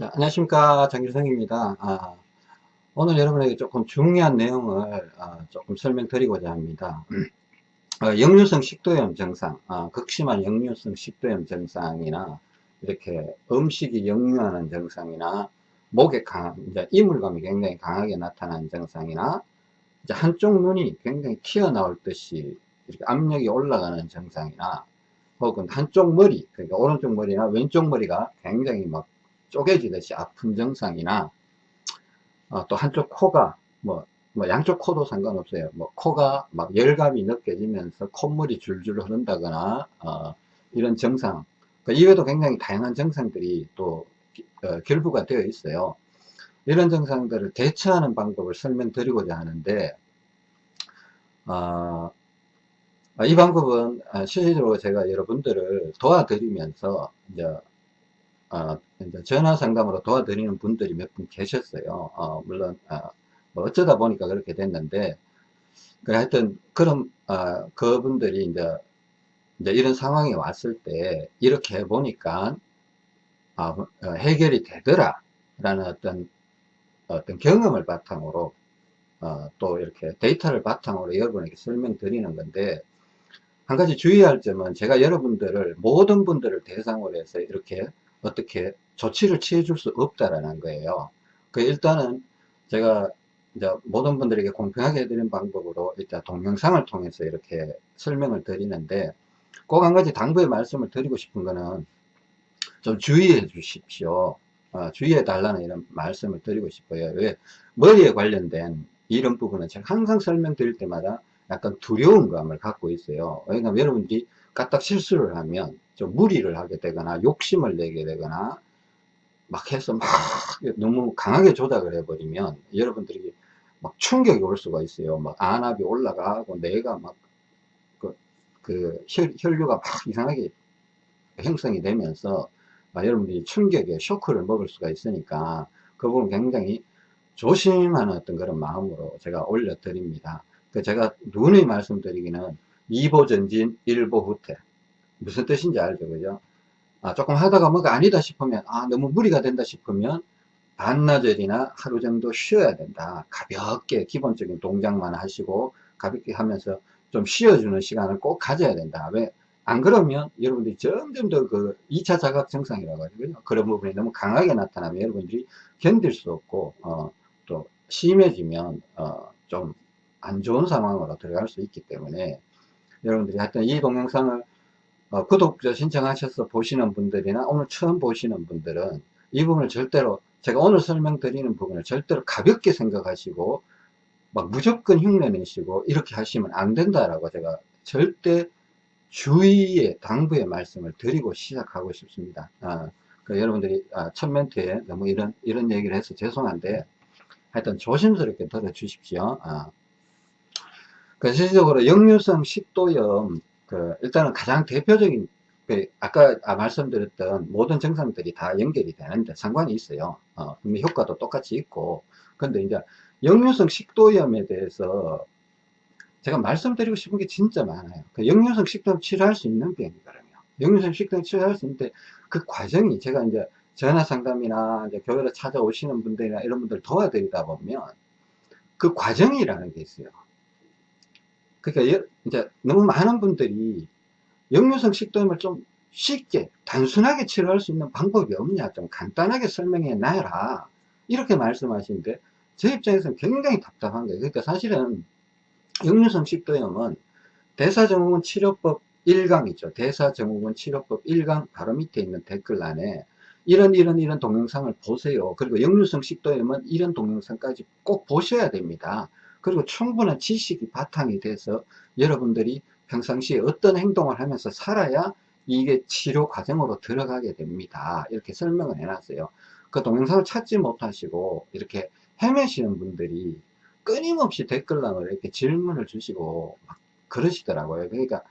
자, 안녕하십니까. 장길성입니다. 아, 오늘 여러분에게 조금 중요한 내용을 아, 조금 설명드리고자 합니다. 어, 역류성 식도염 증상 아, 극심한 역류성 식도염 증상이나 이렇게 음식이 역류하는 증상이나 목에 강한 이제 이물감이 굉장히 강하게 나타나는 증상이나 이제 한쪽 눈이 굉장히 튀어나올 듯이 이렇게 압력이 올라가는 증상이나 혹은 한쪽 머리 그러니까 오른쪽 머리나 왼쪽 머리가 굉장히 막 쪼개지듯이 아픈 증상이나 어, 또 한쪽 코가 뭐, 뭐 양쪽 코도 상관없어요. 뭐 코가 막 열감이 느껴지면서 콧물이 줄줄 흐른다거나 어, 이런 증상 그 이외에도 굉장히 다양한 증상들이 또 어, 결부가 되어 있어요. 이런 증상들을 대처하는 방법을 설명드리고자 하는데 어, 이 방법은 실질적으로 제가 여러분들을 도와드리면서 이제 어, 전화 상담으로 도와드리는 분들이 몇 분 계셨어요. 어, 물론 어, 뭐 어쩌다 보니까 그렇게 됐는데 그 하여튼 그런 어, 그분들이 이제 이제 이런 상황이 왔을 때 이렇게 해 보니까 아, 어, 해결이 되더라 라는 어떤 어떤 경험을 바탕으로 어, 또 이렇게 데이터를 바탕으로 여러분에게 설명드리는 건데 한 가지 주의할 점은 제가 여러분들을 모든 분들을 대상으로 해서 이렇게 어떻게 조치를 취해 줄 수 없다라는 거예요. 그 일단은 제가 이제 모든 분들에게 공평하게 해드리는 방법으로 일단 동영상을 통해서 이렇게 설명을 드리는데 꼭 한 가지 당부의 말씀을 드리고 싶은 거는 좀 주의해 주십시오. 어, 주의해 달라는 이런 말씀을 드리고 싶어요. 왜? 머리에 관련된 이런 부분은 제가 항상 설명드릴 때마다 약간 두려운 감을 갖고 있어요. 왜냐하면 여러분들이 까딱 실수를 하면 좀 무리를 하게 되거나 욕심을 내게 되거나 막 해서 막 너무 강하게 조작을 해버리면 여러분들이 막 충격이 올 수가 있어요. 막 안압이 올라가고 뇌가 막 그, 그 혈, 혈류가 막 이상하게 형성이 되면서 여러분들이 충격에 쇼크를 먹을 수가 있으니까 그 부분 굉장히 조심하는 어떤 그런 마음으로 제가 올려드립니다. 그 제가 누누이 말씀드리기는 2보 전진 1보 후퇴 무슨 뜻인지 알죠 그죠? 아, 조금 하다가 뭐가 아니다 싶으면 아 너무 무리가 된다 싶으면 반나절이나 하루 정도 쉬어야 된다. 가볍게 기본적인 동작만 하시고 가볍게 하면서 좀 쉬어주는 시간을 꼭 가져야 된다. 왜? 안 그러면 여러분들이 점점 더 그 2차 자각 증상이라고 하죠? 그런 부분이 너무 강하게 나타나면 여러분들이 견딜 수 없고 어, 또 심해지면 어, 좀 안 좋은 상황으로 들어갈 수 있기 때문에 여러분들이 하여튼 이 동영상을 어, 구독자 신청하셔서 보시는 분들이나 오늘 처음 보시는 분들은 이 부분을 절대로 제가 오늘 설명드리는 부분을 절대로 가볍게 생각하시고 막 무조건 흉내내시고 이렇게 하시면 안 된다라고 제가 절대 주의의 당부의 말씀을 드리고 시작하고 싶습니다. 아, 그 여러분들이 아, 첫 멘트에 너무 이런 이런 얘기를 해서 죄송한데 하여튼 조심스럽게 들어 주십시오. 아. 그 실질적으로 역류성 식도염 그 일단은 가장 대표적인 그 아까 아, 말씀드렸던 모든 증상들이 다 연결이 되는데 상관이 있어요. 어, 효과도 똑같이 있고 근데 이제 역류성 식도염에 대해서 제가 말씀드리고 싶은 게 진짜 많아요. 그 역류성 식도염 치료할 수 있는 병이거든요. 역류성 식도염 치료할 수 있는데 그 과정이 제가 이제 전화 상담이나 이제 교회로 찾아오시는 분들이나 이런 분들 도와드리다 보면 그 과정이라는 게 있어요. 그러니까 이제 너무 많은 분들이 역류성 식도염을 좀 쉽게 단순하게 치료할 수 있는 방법이 없냐 좀 간단하게 설명해 놔라. 이렇게 말씀하시는데 제 입장에서는 굉장히 답답한 거예요. 그러니까 사실은 역류성 식도염은 대사증후군 치료법 1강 있죠. 대사증후군 치료법 1강 바로 밑에 있는 댓글란에 이런 이런 이런 동영상을 보세요. 그리고 역류성 식도염은 이런 동영상까지 꼭 보셔야 됩니다 그리고 충분한 지식이 바탕이 돼서 여러분들이 평상시에 어떤 행동을 하면서 살아야 이게 치료 과정으로 들어가게 됩니다. 이렇게 설명을 해놨어요. 그 동영상을 찾지 못하시고 이렇게 헤매시는 분들이 끊임없이 댓글란으로 이렇게 질문을 주시고 막 그러시더라고요. 그러니까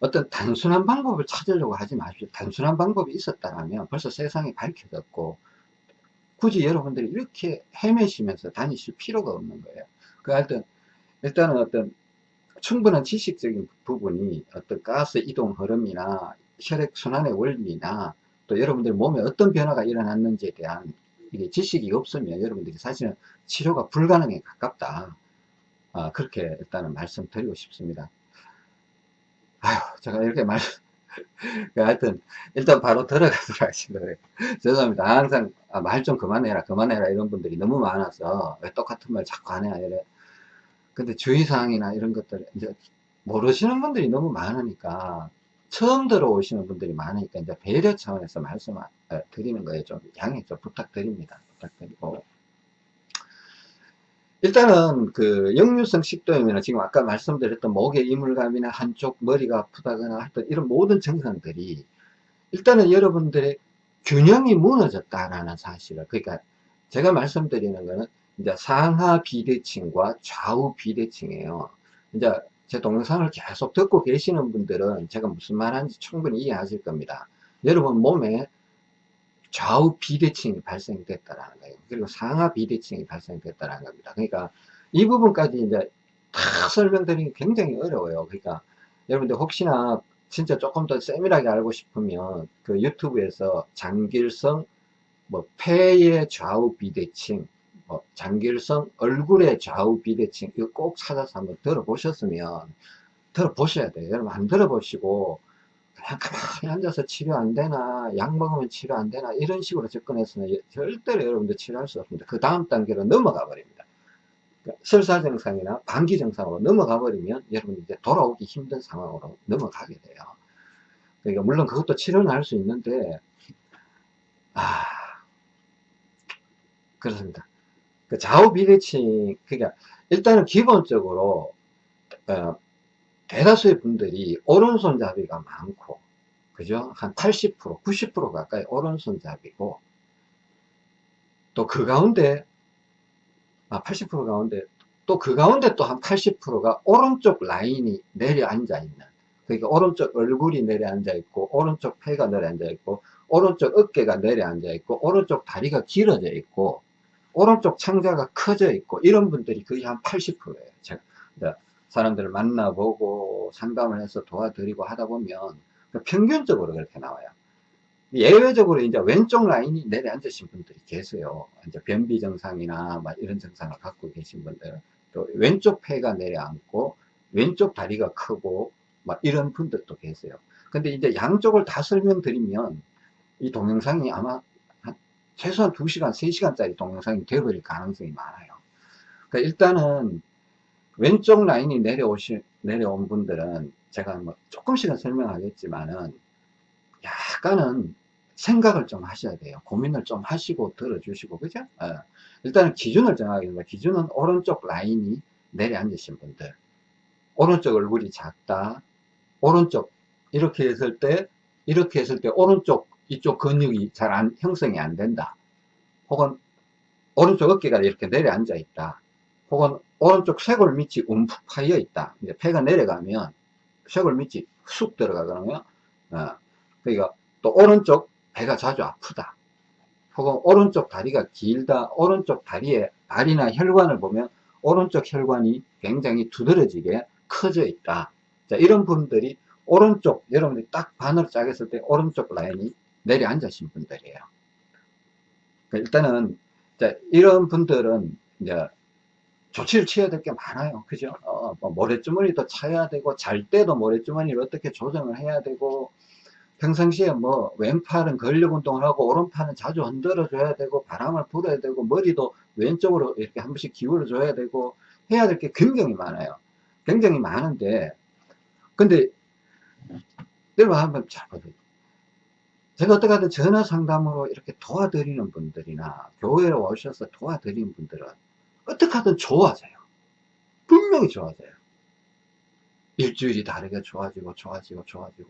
어떤 단순한 방법을 찾으려고 하지 마십시오. 단순한 방법이 있었다면 벌써 세상에 밝혀졌고 굳이 여러분들이 이렇게 헤매시면서 다니실 필요가 없는 거예요. 그 하여튼 일단은 어떤 충분한 지식적인 부분이 어떤 가스 이동 흐름이나 혈액 순환의 원리나 또 여러분들 몸에 어떤 변화가 일어났는지에 대한 이게 지식이 없으면 여러분들이 사실은 치료가 불가능에 가깝다. 아, 그렇게 일단은 말씀드리고 싶습니다. 아유, 제가 이렇게 말, 하여튼, 일단 바로 들어가도록 하겠습니다. 죄송합니다. 항상, 아, 말 좀 그만해라, 그만해라, 이런 분들이 너무 많아서, 왜 똑같은 말 자꾸 하냐, 이래. 근데 주의사항이나 이런 것들, 이제, 모르시는 분들이 너무 많으니까, 처음 들어오시는 분들이 많으니까, 이제 배려 차원에서 말씀 을 드리는 거에 좀 양해 좀 부탁드립니다. 부탁드리고. 일단은 그 역류성 식도염이나 지금 아까 말씀드렸던 목에 이물감이나 한쪽 머리가 아프다거나 하여튼 이런 모든 증상들이 일단은 여러분들의 균형이 무너졌다라는 사실을 그러니까 제가 말씀드리는 거는 이제 상하 비대칭과 좌우 비대칭이에요. 이제 제 동영상을 계속 듣고 계시는 분들은 제가 무슨 말하는지 충분히 이해하실 겁니다. 여러분 몸에 좌우 비대칭이 발생됐다라는 거예요. 그리고 상하 비대칭이 발생됐다라는 겁니다. 그러니까 이 부분까지 이제 다 설명드리기 굉장히 어려워요. 그러니까 여러분들 혹시나 진짜 조금 더 세밀하게 알고 싶으면 그 유튜브에서 장길성 뭐 폐의 좌우 비대칭 뭐 장길성 얼굴의 좌우 비대칭 이거 꼭 찾아서 한번 들어보셨으면 들어보셔야 돼요. 여러분 안 들어보시고 그냥 가만히 앉아서 치료 안 되나 약 먹으면 치료 안 되나 이런 식으로 접근해서는 절대로 여러분들 치료할 수 없습니다. 그 다음 단계로 넘어가 버립니다. 그러니까 설사 증상이나 방기 증상으로 넘어가 버리면 여러분 이제 돌아오기 힘든 상황으로 넘어가게 돼요. 그러니까 물론 그것도 치료는 할 수 있는데 아 그렇습니다 그 좌우 비대칭 그러니까 일단은 기본적으로 어, 대다수의 분들이 오른손잡이가 많고 그죠? 한 80%, 90% 가까이 오른손잡이고 또 그 가운데 아 80% 가운데 또 그 가운데 또 한 80%가 오른쪽 라인이 내려앉아 있는 그러니까 오른쪽 얼굴이 내려앉아 있고 오른쪽 폐가 내려앉아 있고 오른쪽 어깨가 내려앉아 있고 오른쪽 다리가 길어져 있고 오른쪽 창자가 커져 있고 이런 분들이 거의 한 80%예요 제가 사람들을 만나보고 상담을 해서 도와드리고 하다 보면 평균적으로 그렇게 나와요. 예외적으로 이제 왼쪽 라인이 내려앉으신 분들이 계세요. 이제 변비 증상이나 이런 증상을 갖고 계신 분들, 또 왼쪽 폐가 내려앉고 왼쪽 다리가 크고 막 이런 분들도 계세요. 근데 이제 양쪽을 다 설명드리면 이 동영상이 아마 최소한 2시간, 3시간짜리 동영상이 되어버릴 가능성이 많아요. 그러니까 일단은 왼쪽 라인이 내려오시, 내려온 분들은 제가 뭐 조금씩은 설명하겠지만은 약간은 생각을 좀 하셔야 돼요. 고민을 좀 하시고 들어주시고, 그죠? 어. 일단은 기준을 정하겠습니다. 기준은 오른쪽 라인이 내려앉으신 분들. 오른쪽 얼굴이 작다. 오른쪽, 이렇게 했을 때, 이렇게 했을 때, 오른쪽, 이쪽 근육이 잘 안, 형성이 안 된다. 혹은, 오른쪽 어깨가 이렇게 내려앉아 있다. 혹은 오른쪽 쇄골 밑이 움푹 파여 있다. 이제 폐가 내려가면 쇄골 밑이 쑥 들어가거든요. 어, 그러니까 또 오른쪽 배가 자주 아프다. 혹은 오른쪽 다리가 길다. 오른쪽 다리에 알이나 혈관을 보면 오른쪽 혈관이 굉장히 두드러지게 커져 있다. 자, 이런 분들이 오른쪽, 여러분들이 딱 반으로 짜겠을 때 오른쪽 라인이 내려앉으신 분들이에요. 그러니까 일단은, 자, 이런 분들은 이제 조치를 취해야 될 게 많아요. 그죠? 어, 뭐 모래주머니도 차야 되고, 잘 때도 모래주머니를 어떻게 조정을 해야 되고, 평상시에 뭐, 왼팔은 근력 운동을 하고, 오른팔은 자주 흔들어 줘야 되고, 바람을 불어야 되고, 머리도 왼쪽으로 이렇게 한 번씩 기울여 줘야 되고, 해야 될 게 굉장히 많아요. 굉장히 많은데, 근데, 여러분 한번 잘 보세요. 제가 어떻게 하든 전화 상담으로 이렇게 도와드리는 분들이나, 교회에 오셔서 도와드리는 분들은, 어떻게 하든 좋아져요. 분명히 좋아져요. 일주일이 다르게 좋아지고 좋아지고 좋아지고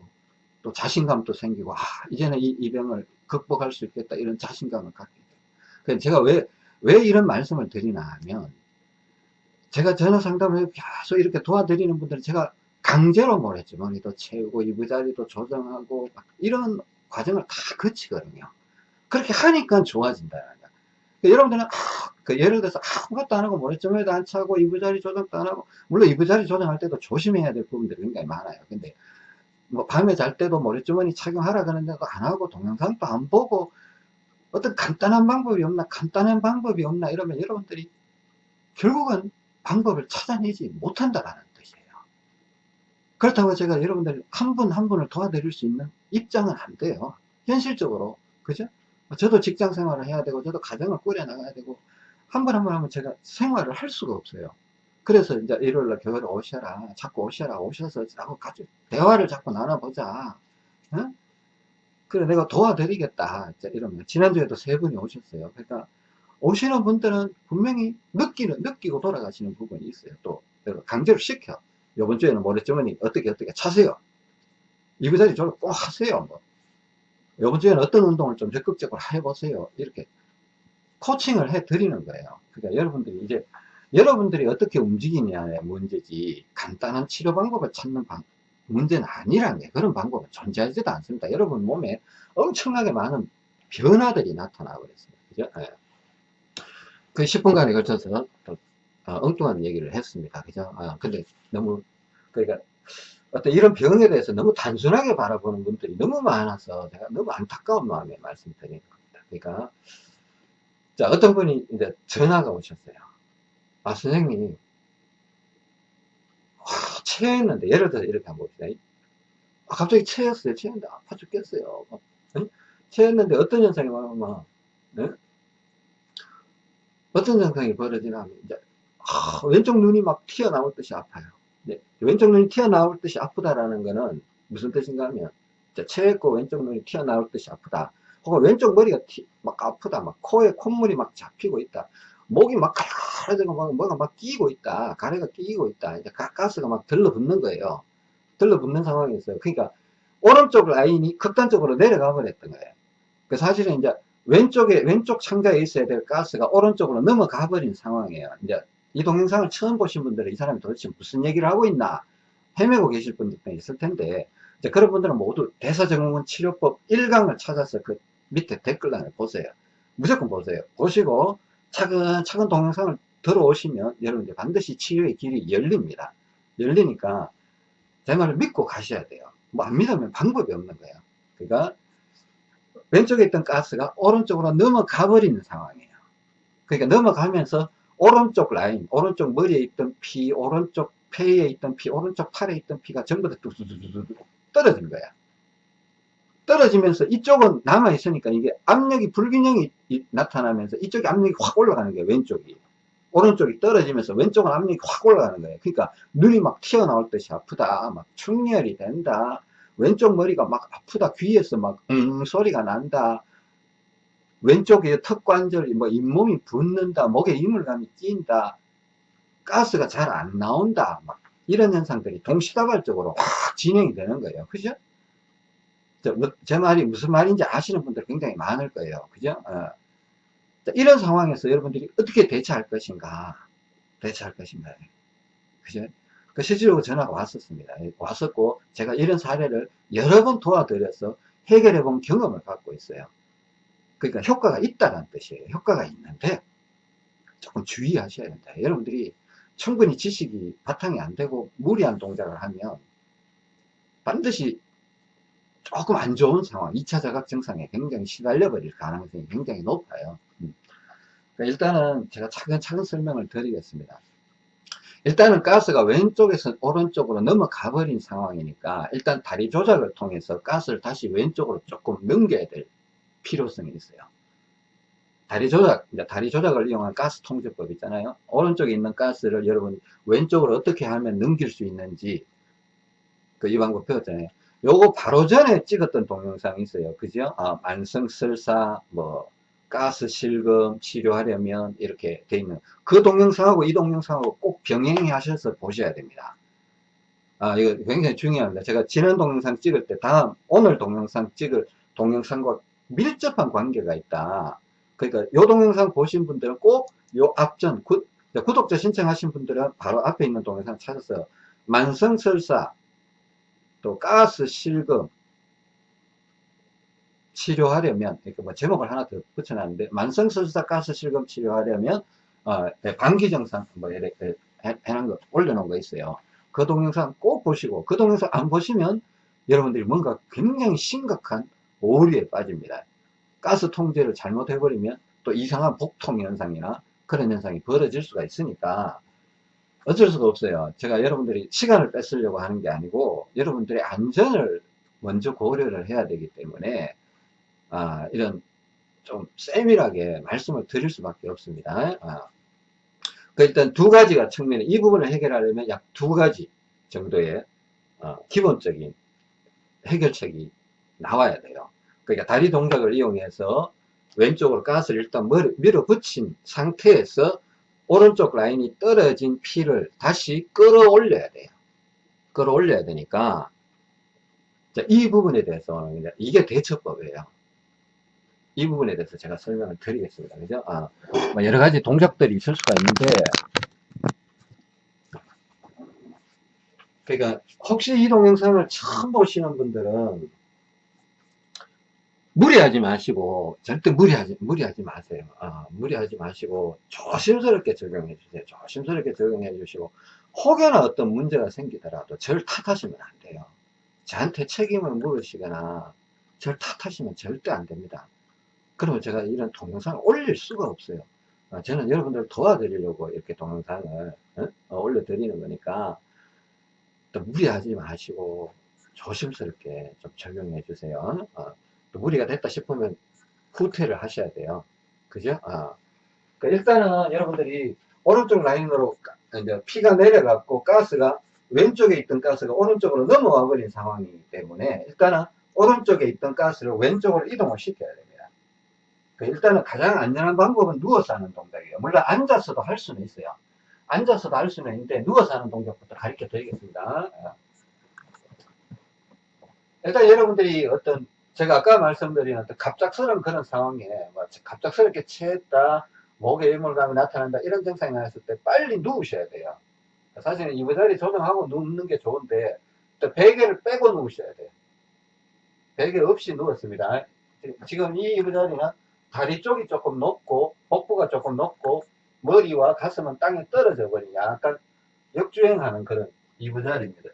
또 자신감도 생기고 아 이제는 이, 이 병을 극복할 수 있겠다 이런 자신감을 갖게 돼요. 제가 왜, 왜 이런 말씀을 드리나 하면 제가 전화 상담을 계속 이렇게 도와드리는 분들은 제가 강제로 모래주머니도 채우고 이부자리도 조정하고 이런 과정을 다 거치거든요. 그렇게 하니까 좋아진다. 여러분들은 아, 그 예를 들어서 아무것도 안 하고 모래점에도 안 차고 이부자리 조정도 안 하고 물론 이부자리 조정할 때도 조심해야 될 부분들이 굉장히 많아요 근데 뭐 밤에 잘 때도 머리주머니 착용하라 그러는데도 안 하고 동영상도 안 보고 어떤 간단한 방법이 없나 간단한 방법이 없나 이러면 여러분들이 결국은 방법을 찾아내지 못한다라는 그렇다고 제가 여러분들 한 분 한 분을 도와드릴 수 있는 입장은 안 돼요. 현실적으로. 그죠? 저도 직장 생활을 해야 되고 저도 가정을 꾸려 나가야 되고 한 번 한 번 하면 제가 생활을 할 수가 없어요. 그래서 이제 일요일날 교회를 오셔라 자꾸 오셔라 오셔서 자꾸 같이 대화를 자꾸 나눠보자. 어? 그래 내가 도와드리겠다. 이러면 지난주에도 세 분이 오셨어요. 그러니까 오시는 분들은 분명히 느끼는 느끼고 돌아가시는 부분이 있어요. 또 강제로 시켜 이번 주에는 모래주머니 어떻게 어떻게 차세요 이부자리 저를 꼭 하세요 뭐. 이번 주에는 어떤 운동을 좀 적극적으로 해보세요 이렇게 코칭을 해 드리는 거예요 그러니까 여러분들이 이제 여러분들이 어떻게 움직이냐의 문제지 간단한 치료 방법을 찾는 방, 문제는 아니라는 게 그런 방법은 존재하지도 않습니다. 여러분 몸에 엄청나게 많은 변화들이 나타나고 있습니다. 그죠? 네. 그 10분간에 걸쳐서 또 어, 엉뚱한 얘기를 했습니다. 그죠? 아, 근데 너무 그러니까 어떤 이런 병에 대해서 너무 단순하게 바라보는 분들이 너무 많아서 제가 너무 안타까운 마음에 말씀드리는 겁니다. 그러니까 자 어떤 분이 이제 전화가 오셨어요. 아 선생님 체했는데 예를 들어서 이렇게 한번 봅시다 아, 갑자기 체했어요 체했는데 아파 죽겠어요 응? 체했는데 어떤 현상이 와면 응? 어떤 현상이 벌어지냐면 이제 아, 왼쪽 눈이 막 튀어나올 듯이 아파요 네. 왼쪽 눈이 튀어나올 듯이 아프다라는 거는 무슨 뜻인가 하면 체했고 왼쪽 눈이 튀어나올 듯이 아프다 혹은 왼쪽 머리가 튀, 막 아프다 막 코에 콧물이 막 잡히고 있다 목이 막 가려지고 막 뭐가 막 끼고 있다. 가래가 끼고 있다. 이제 가스가 막 들러붙는 거예요. 들러붙는 상황이 있어요. 그러니까 오른쪽 라인이 극단적으로 내려가 버렸던 거예요. 그 사실은 이제 왼쪽에 왼쪽 창자에 있어야 될 가스가 오른쪽으로 넘어가 버린 상황이에요. 이제 이 동영상을 처음 보신 분들은 이 사람이 도대체 무슨 얘기를 하고 있나 헤매고 계실 분들도 있을 텐데 이제 그런 분들은 모두 대사증후군 치료법 1강을 찾아서 그 밑에 댓글란을 보세요. 무조건 보세요. 보시고 차근차근 동영상을 들어오시면 여러분들 반드시 치유의 길이 열립니다. 열리니까 제 말을 믿고 가셔야 돼요. 뭐 안 믿으면 방법이 없는 거예요. 그러니까 왼쪽에 있던 가스가 오른쪽으로 넘어가 버리는 상황이에요. 그러니까 넘어가면서 오른쪽 라인, 오른쪽 머리에 있던 피, 오른쪽 폐에 있던 피, 오른쪽 팔에 있던 피가 전부 다 뚝뚝뚝뚝 떨어진 거야. 떨어지면서 이쪽은 남아 있으니까 이게 압력이 불균형이 나타나면서 이쪽이 압력이 확 올라가는 거예요 왼쪽이. 오른쪽이 떨어지면서 왼쪽은 압력이 확 올라가는 거예요 그러니까 눈이 막 튀어나올 듯이 아프다 막 충혈이 된다. 왼쪽 머리가 막 아프다 귀에서 막 음 소리가 난다 왼쪽에 턱관절이 뭐 잇몸이 붓는다 목에 이물감이 낀다 가스가 잘 안 나온다 막 이런 현상들이 동시다발적으로 확 진행이 되는 거예요 그죠 뭐, 제 말이 무슨 말인지 아시는 분들 굉장히 많을 거예요. 그죠? 어. 이런 상황에서 여러분들이 어떻게 대처할 것인가? 대처할 것인가? 그죠? 그 실제로 전화가 왔었습니다. 왔었고, 제가 이런 사례를 여러 번 도와드려서 해결해 본 경험을 갖고 있어요. 그러니까 효과가 있다는 뜻이에요. 효과가 있는데, 조금 주의하셔야 된다. 여러분들이 충분히 지식이 바탕이 안 되고 무리한 동작을 하면 반드시 조금 안 좋은 상황, 2차 자각 증상에 굉장히 시달려 버릴 가능성이 굉장히 높아요. 음. 그러니까 일단은 제가 차근차근 설명을 드리겠습니다. 일단은 가스가 왼쪽에서 오른쪽으로 넘어가 버린 상황이니까 일단 다리 조작을 통해서 가스를 다시 왼쪽으로 조금 넘겨야 될 필요성이 있어요. 다리 조작, 다리 조작을 이용한 가스 통제법 있잖아요. 오른쪽에 있는 가스를 여러분 왼쪽으로 어떻게 하면 넘길 수 있는지 그 이 방법 배웠잖아요. 요거 바로 전에 찍었던 동영상이 있어요. 그죠? 아, 만성설사, 뭐, 가스 실금 치료하려면 이렇게 돼 있는 그 동영상하고 이 동영상하고 꼭 병행해 하셔서 보셔야 됩니다. 아, 이거 굉장히 중요합니다. 제가 지난 동영상 찍을 때 다음 오늘 동영상 찍을 동영상과 밀접한 관계가 있다. 그러니까 요 동영상 보신 분들은 꼭 요 앞전 구, 구독자 신청하신 분들은 바로 앞에 있는 동영상 찾아서 만성설사 또 가스 실금 치료하려면 이렇게 뭐 제목을 하나 더 붙여놨는데 만성설사 가스 실금 치료하려면 어, 예, 방기정상 뭐 이렇게 해놓은 거 올려놓은 거 있어요. 그 동영상 꼭 보시고 그 동영상 안 보시면 여러분들이 뭔가 굉장히 심각한 오류에 빠집니다. 가스 통제를 잘못해버리면 또 이상한 복통 현상이나 그런 현상이 벌어질 수가 있으니까 어쩔 수가 없어요. 제가 여러분들이 시간을 뺏으려고 하는 게 아니고 여러분들의 안전을 먼저 고려를 해야 되기 때문에 아, 이런 좀 세밀하게 말씀을 드릴 수밖에 없습니다. 아, 그 일단 두 가지가 측면에 이 부분을 해결하려면 약 두 가지 정도의 어, 기본적인 해결책이 나와야 돼요. 그러니까 다리 동작을 이용해서 왼쪽으로 가스를 일단 밀어붙인 상태에서 오른쪽 라인이 떨어진 피를 다시 끌어올려야 돼요. 끌어올려야 되니까 이 부분에 대해서 이게 대처법이에요. 이 부분에 대해서 제가 설명을 드리겠습니다. 그죠? 아, 뭐 여러 가지 동작들이 있을 수가 있는데, 그러니까 혹시 이 동영상을 처음 보시는 분들은 무리하지 마시고 절대 무리하지 무리하지 마세요. 아, 무리하지 마시고 조심스럽게 적용해 주세요. 조심스럽게 적용해 주시고 혹여나 어떤 문제가 생기더라도 절 탓하시면 안 돼요. 저한테 책임을 물으시거나 절 탓하시면 절대 안 됩니다. 그러면 제가 이런 동영상을 올릴 수가 없어요. 어, 저는 여러분들 도와드리려고 이렇게 동영상을 어? 어, 올려드리는 거니까 또 무리하지 마시고 조심스럽게 좀 적용해 주세요. 어, 또 무리가 됐다 싶으면 후퇴를 하셔야 돼요. 그죠? 어. 그러니까 일단은 여러분들이 오른쪽 라인으로 이제 피가 내려갔고 가스가 왼쪽에 있던 가스가 오른쪽으로 넘어와 버린 상황이기 때문에 일단은 오른쪽에 있던 가스를 왼쪽으로 이동을 시켜야 됩니다. 그 일단은 가장 안전한 방법은 누워서 하는 동작이에요. 물론 앉아서도 할 수는 있어요. 앉아서도 할 수는 있는데 누워서 하는 동작부터 가르쳐 드리겠습니다. 일단 여러분들이 어떤 제가 아까 말씀드린 갑작스러운 그런 상황에 뭐 갑작스럽게 체했다, 목에 일몰감이 나타난다 이런 증상이 나왔을 때 빨리 누우셔야 돼요. 사실은 이부 자리 조정하고 눕는 게 좋은데 또 베개를 빼고 누우셔야 돼요. 베개 없이 누웠습니다. 지금 이 이부 자리는 다리 쪽이 조금 높고 복부가 조금 높고 머리와 가슴은 땅에 떨어져 버린 약간 역주행하는 그런 이부 자리입니다.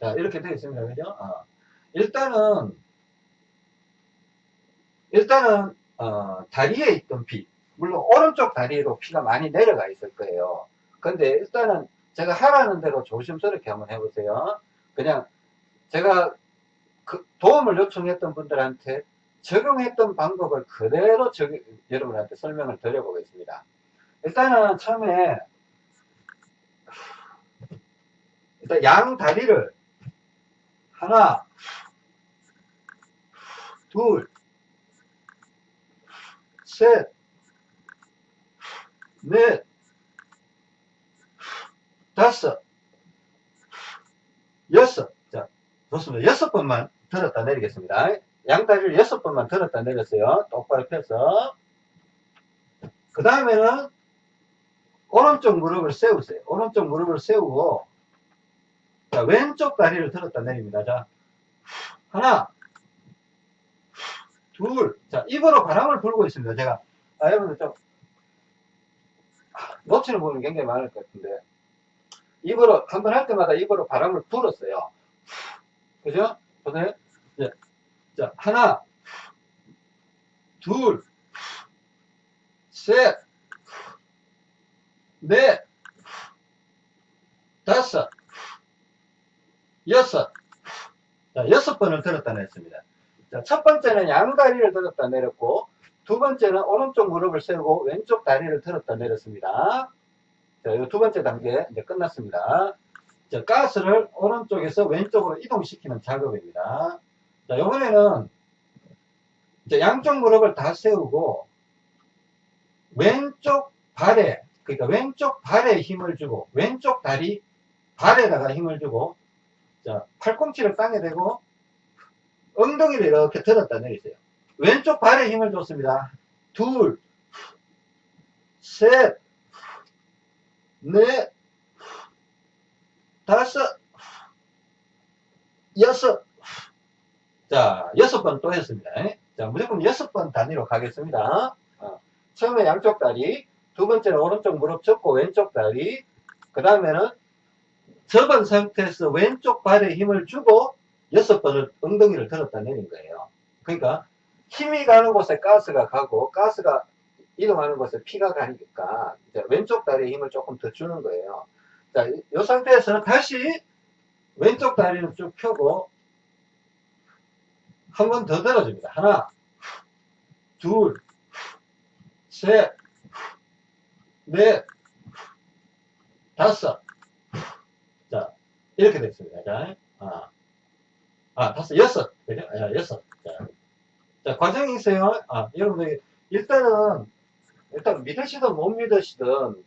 자, 이렇게 되어 있습니다. 그죠? 어. 일단은 일단은 어, 다리에 있던 피 물론 오른쪽 다리로 피가 많이 내려가 있을 거예요. 근데 일단은 제가 하라는 대로 조심스럽게 한번 해보세요. 그냥 제가 그 도움을 요청했던 분들한테 적용했던 방법을 그대로 적용, 여러분한테 설명을 드려보겠습니다. 일단은 처음에 일단 양 다리를 하나, 둘, 셋, 넷, 다섯, 여섯. 자, 좋습니다. 여섯 번만 들었다 내리겠습니다. 양다리를 여섯 번만 들었다 내렸어요. 똑바로 펴서. 그 다음에는 오른쪽 무릎을 세우세요. 오른쪽 무릎을 세우고 자, 왼쪽 다리를 들었다 내립니다. 자, 하나, 둘, 자, 입으로 바람을 불고 있습니다. 제가, 아, 여러분들 좀, 놓치는 부분이 굉장히 많을 것 같은데, 입으로, 한 번 할 때마다 입으로 바람을 불었어요. 그죠? 보세요. 자, 자, 하나, 둘, 셋, 넷, 다섯, 여섯. 자, 여섯 번을 들었다 냈습니다. 자, 첫 번째는 양다리를 들었다 내렸고, 두 번째는 오른쪽 무릎을 세우고 왼쪽 다리를 들었다 내렸습니다. 자, 이 두 번째 단계 이제 끝났습니다. 자, 가스를 오른쪽에서 왼쪽으로 이동시키는 작업입니다. 자, 이번에는 이제 양쪽 무릎을 다 세우고 왼쪽 발에 그러니까 왼쪽 발에 힘을 주고 왼쪽 다리 발에다가 힘을 주고 자 팔꿈치를 땅에 대고 엉덩이를 이렇게 들었다 내리세요. 왼쪽 발에 힘을 줬습니다. 둘, 셋, 넷, 다섯, 여섯, 자, 여섯 번 또 했습니다. 자, 무조건 여섯 번 단위로 가겠습니다. 어, 처음에 양쪽 다리, 두 번째는 오른쪽 무릎 접고 왼쪽 다리, 그 다음에는 접은 상태에서 왼쪽 발에 힘을 주고 여섯 번을 엉덩이를 들었다 내린 거예요. 그러니까 힘이 가는 곳에 가스가 가고 가스가 이동하는 곳에 피가 가니까 이제 왼쪽 다리에 힘을 조금 더 주는 거예요. 자, 이, 이 상태에서 다시 왼쪽 다리를 쭉 펴고 한 번 더 들어줍니다. 하나, 둘, 셋, 넷, 다섯. 자, 이렇게 됐습니다. 자, 아, 아 다섯, 여섯. 그죠? 아, 여섯. 자, 자, 과정이 있어요. 아, 여러분들, 일단은, 일단 믿으시든 못 믿으시든,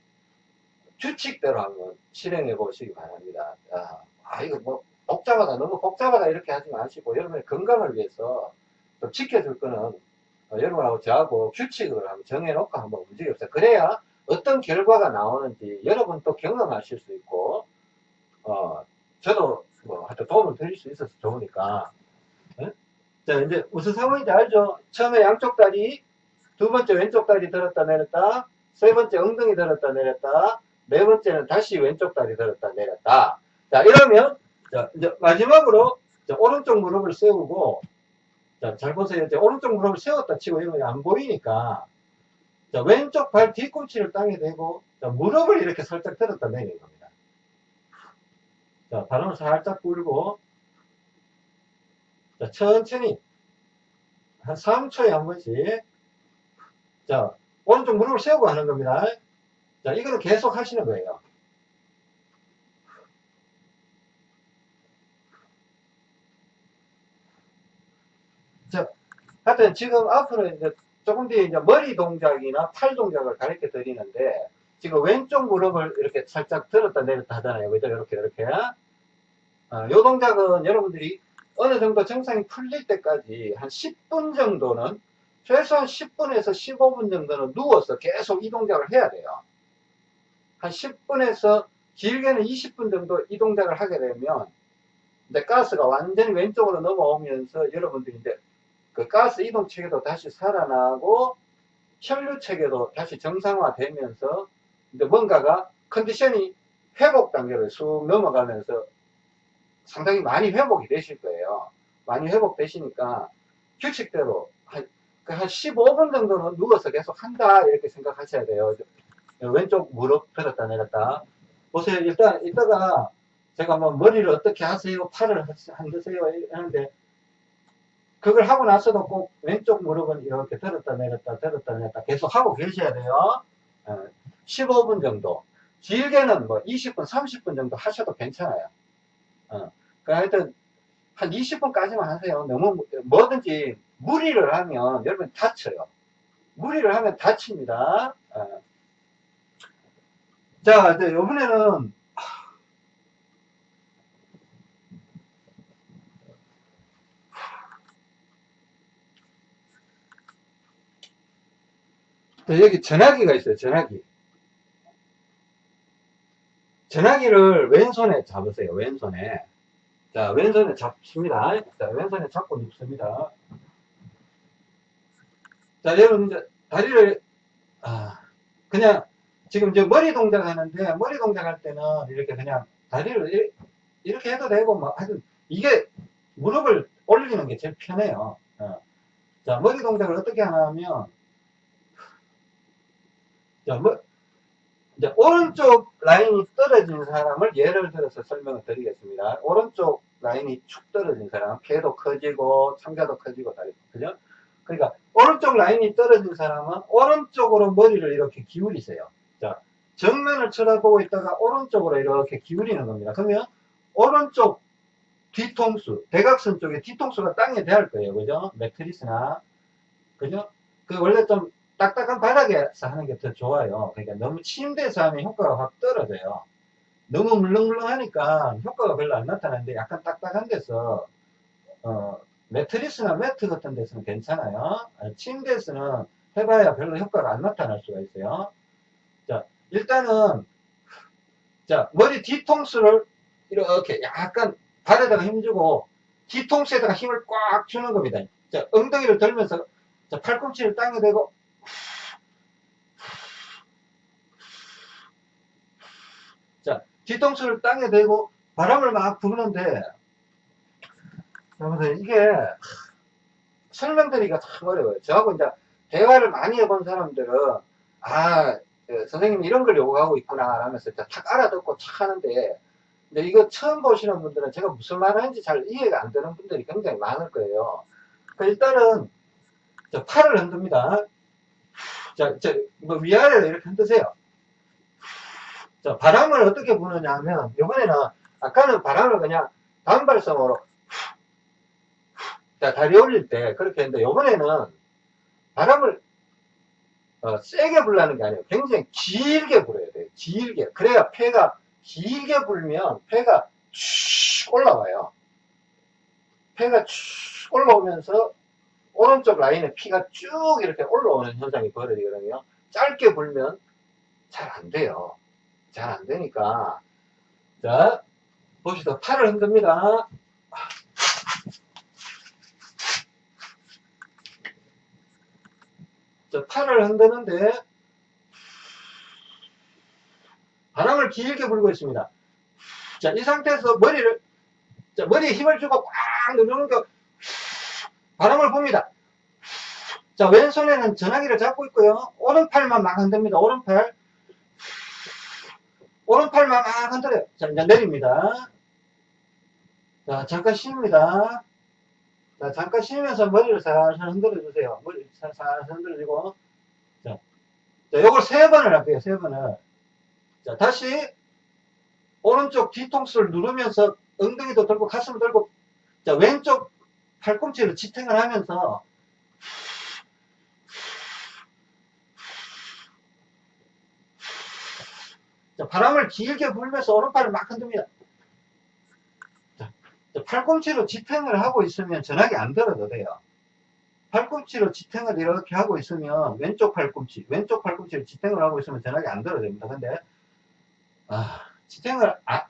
규칙대로 한번 실행해 보시기 바랍니다. 아, 아, 이거 뭐, 복잡하다, 너무 복잡하다, 이렇게 하지 마시고, 여러분의 건강을 위해서 좀 지켜줄 거는, 어, 여러분하고 저하고 규칙을 한번 정해놓고 한번 움직여보세요. 그래야 어떤 결과가 나오는지 여러분도 경험하실 수 있고, 어, 저도 뭐, 하여튼 도움을 드릴 수 있어서 좋으니까. 예? 자, 이제 무슨 상황인지 알죠? 처음에 양쪽 다리, 두 번째 왼쪽 다리 들었다 내렸다, 세 번째 엉덩이 들었다 내렸다, 네 번째는 다시 왼쪽 다리 들었다 내렸다. 자, 이러면, 자, 이제 마지막으로, 자, 오른쪽 무릎을 세우고, 자, 잘 보세요. 이제 오른쪽 무릎을 세웠다 치고 이러면 안 보이니까, 자, 왼쪽 발 뒤꿈치를 땅에 대고, 자, 무릎을 이렇게 살짝 들었다 내리는 겁니다. 자, 바람을 살짝 불고, 자, 천천히, 한 3초에 한 번씩, 자, 오른쪽 무릎을 세우고 하는 겁니다. 자, 이거는 계속 하시는 거예요. 자, 하여튼 지금 앞으로 이제 조금 뒤에 이제 머리 동작이나 팔 동작을 가르쳐 드리는데, 지금 왼쪽 무릎을 이렇게 살짝 들었다 내렸다 하잖아요. 그죠? 이렇게, 이렇게. 아, 요 동작은 여러분들이 어느 정도 정상이 풀릴 때까지 한 10분 정도는, 최소한 10분에서 15분 정도는 누워서 계속 이 동작을 해야 돼요. 한 10분에서 길게는 20분 정도 이 동작을 하게 되면, 이제 가스가 완전히 왼쪽으로 넘어오면서 여러분들이 이제 그 가스 이동 체계도 다시 살아나고 혈류 체계도 다시 정상화되면서 이제 뭔가가 컨디션이 회복 단계를 쑥 넘어가면서 상당히 많이 회복이 되실 거예요. 많이 회복되시니까 규칙대로 한, 그한 15분 정도는 누워서 계속 한다 이렇게 생각하셔야 돼요. 왼쪽 무릎 들었다 내렸다. 보세요. 일단 이따가 제가 뭐 머리를 어떻게 하세요, 팔을 흔드세요 하는데 그걸 하고 나서도 꼭 왼쪽 무릎은 이렇게 들었다 내렸다 들었다 내렸다 계속 하고 계셔야 돼요. 어, 15분 정도. 길게는 뭐 20분, 30분 정도 하셔도 괜찮아요. 어, 그 하여튼 한 20분까지만 하세요. 너무 뭐든지 무리를 하면 여러분 다쳐요. 무리를 하면 다칩니다. 어. 자, 이제 요번에는 자, 여기 전화기가 있어요, 전화기. 전화기를 왼손에 잡으세요, 왼손에. 자, 왼손에 잡습니다. 자, 왼손에 잡고 눕습니다. 자, 여러분, 이제 다리를, 아, 그냥, 지금 저 머리 동작 하는데, 머리 동작 할 때는 이렇게 그냥 다리를 이렇게, 해도 되고, 뭐, 하여튼, 이게 무릎을 올리는 게 제일 편해요. 어. 자, 머리 동작을 어떻게 하냐면, 자, 뭐, 이제 오른쪽 라인이 떨어진 사람을 예를 들어서 설명을 드리겠습니다. 오른쪽 라인이 축 떨어진 사람, 폐도 커지고, 창자도 커지고, 다, 그죠? 그러니까, 오른쪽 라인이 떨어진 사람은 오른쪽으로 머리를 이렇게 기울이세요. 자, 정면을 쳐다보고 있다가 오른쪽으로 이렇게 기울이는 겁니다. 그러면, 오른쪽 뒤통수, 대각선 쪽에 뒤통수가 땅에 대할 거예요. 그죠? 매트리스나. 그죠? 그 원래 좀 딱딱한 바닥에서 하는 게 더 좋아요. 그러니까 너무 침대에서 하면 효과가 확 떨어져요. 너무 물렁물렁하니까 효과가 별로 안 나타나는데 약간 딱딱한 데서 어, 매트리스나 매트 같은 데서는 괜찮아요. 아, 침대에서는 해봐야 별로 효과가 안 나타날 수가 있어요. 자, 일단은 자 머리 뒤통수를 이렇게 약간 발에다가 힘주고 뒤통수에다가 힘을 꽉 주는 겁니다. 자, 엉덩이를 들면서 자, 팔꿈치를 땅에 대고 자, 뒤통수를 땅에 대고 바람을 막 부는데 여러분들 이게 설명드리기가 참 어려워요. 저하고 이제 대화를 많이 해본 사람들은 아그 선생님 이런 걸 요구하고 있구나 하면서 탁 알아듣고 착 하는데 근데 이거 처음 보시는 분들은 제가 무슨 말 하는지 잘 이해가 안 되는 분들이 굉장히 많을 거예요. 그 일단은 저 팔을 흔듭니다. 자, 저, 뭐 위아래로 이렇게 흔드세요. 자, 바람을 어떻게 부느냐 하면, 이번에는, 아까는 바람을 그냥 단발성으로, 자, 다리 올릴 때 그렇게 했는데, 이번에는 바람을, 어, 세게 불라는 게 아니에요. 굉장히 길게 불어야 돼요. 길게. 그래야 폐가, 길게 불면 폐가 쭉 올라와요. 폐가 쭉 올라오면서 오른쪽 라인에 피가 쭉 이렇게 올라오는 현상이 벌어지거든요. 짧게 불면 잘 안 돼요. 잘 안 되니까. 자, 보시죠. 팔을 흔듭니다. 자, 팔을 흔드는데, 바람을 길게 불고 있습니다. 자, 이 상태에서 머리를, 자, 머리에 힘을 주고 꽉 누르는 거, 바람을 봅니다. 자, 왼손에는 전화기를 잡고 있고요. 오른팔만 막 흔듭니다. 오른팔. 오른팔만 막 흔들어요. 자, 이제 내립니다. 자, 잠깐 쉽니다. 자, 잠깐 쉬면서 머리를 살살 흔들어 주세요. 머리 살살 흔들어 주고. 자, 자, 요걸 세 번을 할게요. 세 번을. 자, 다시 오른쪽 뒤통수를 누르면서 엉덩이도 들고 가슴을 들고 자, 왼쪽 팔꿈치를 지탱을 하면서 자, 바람을 길게 불면서 오른팔을 막 흔듭니다. 자, 팔꿈치로 지탱을 하고 있으면 전화기 안 들어도 돼요. 팔꿈치로 지탱을 이렇게 하고 있으면 왼쪽 팔꿈치, 왼쪽 팔꿈치로 지탱을 하고 있으면 전화기 안 들어도 됩니다. 근데 아, 지탱을 아,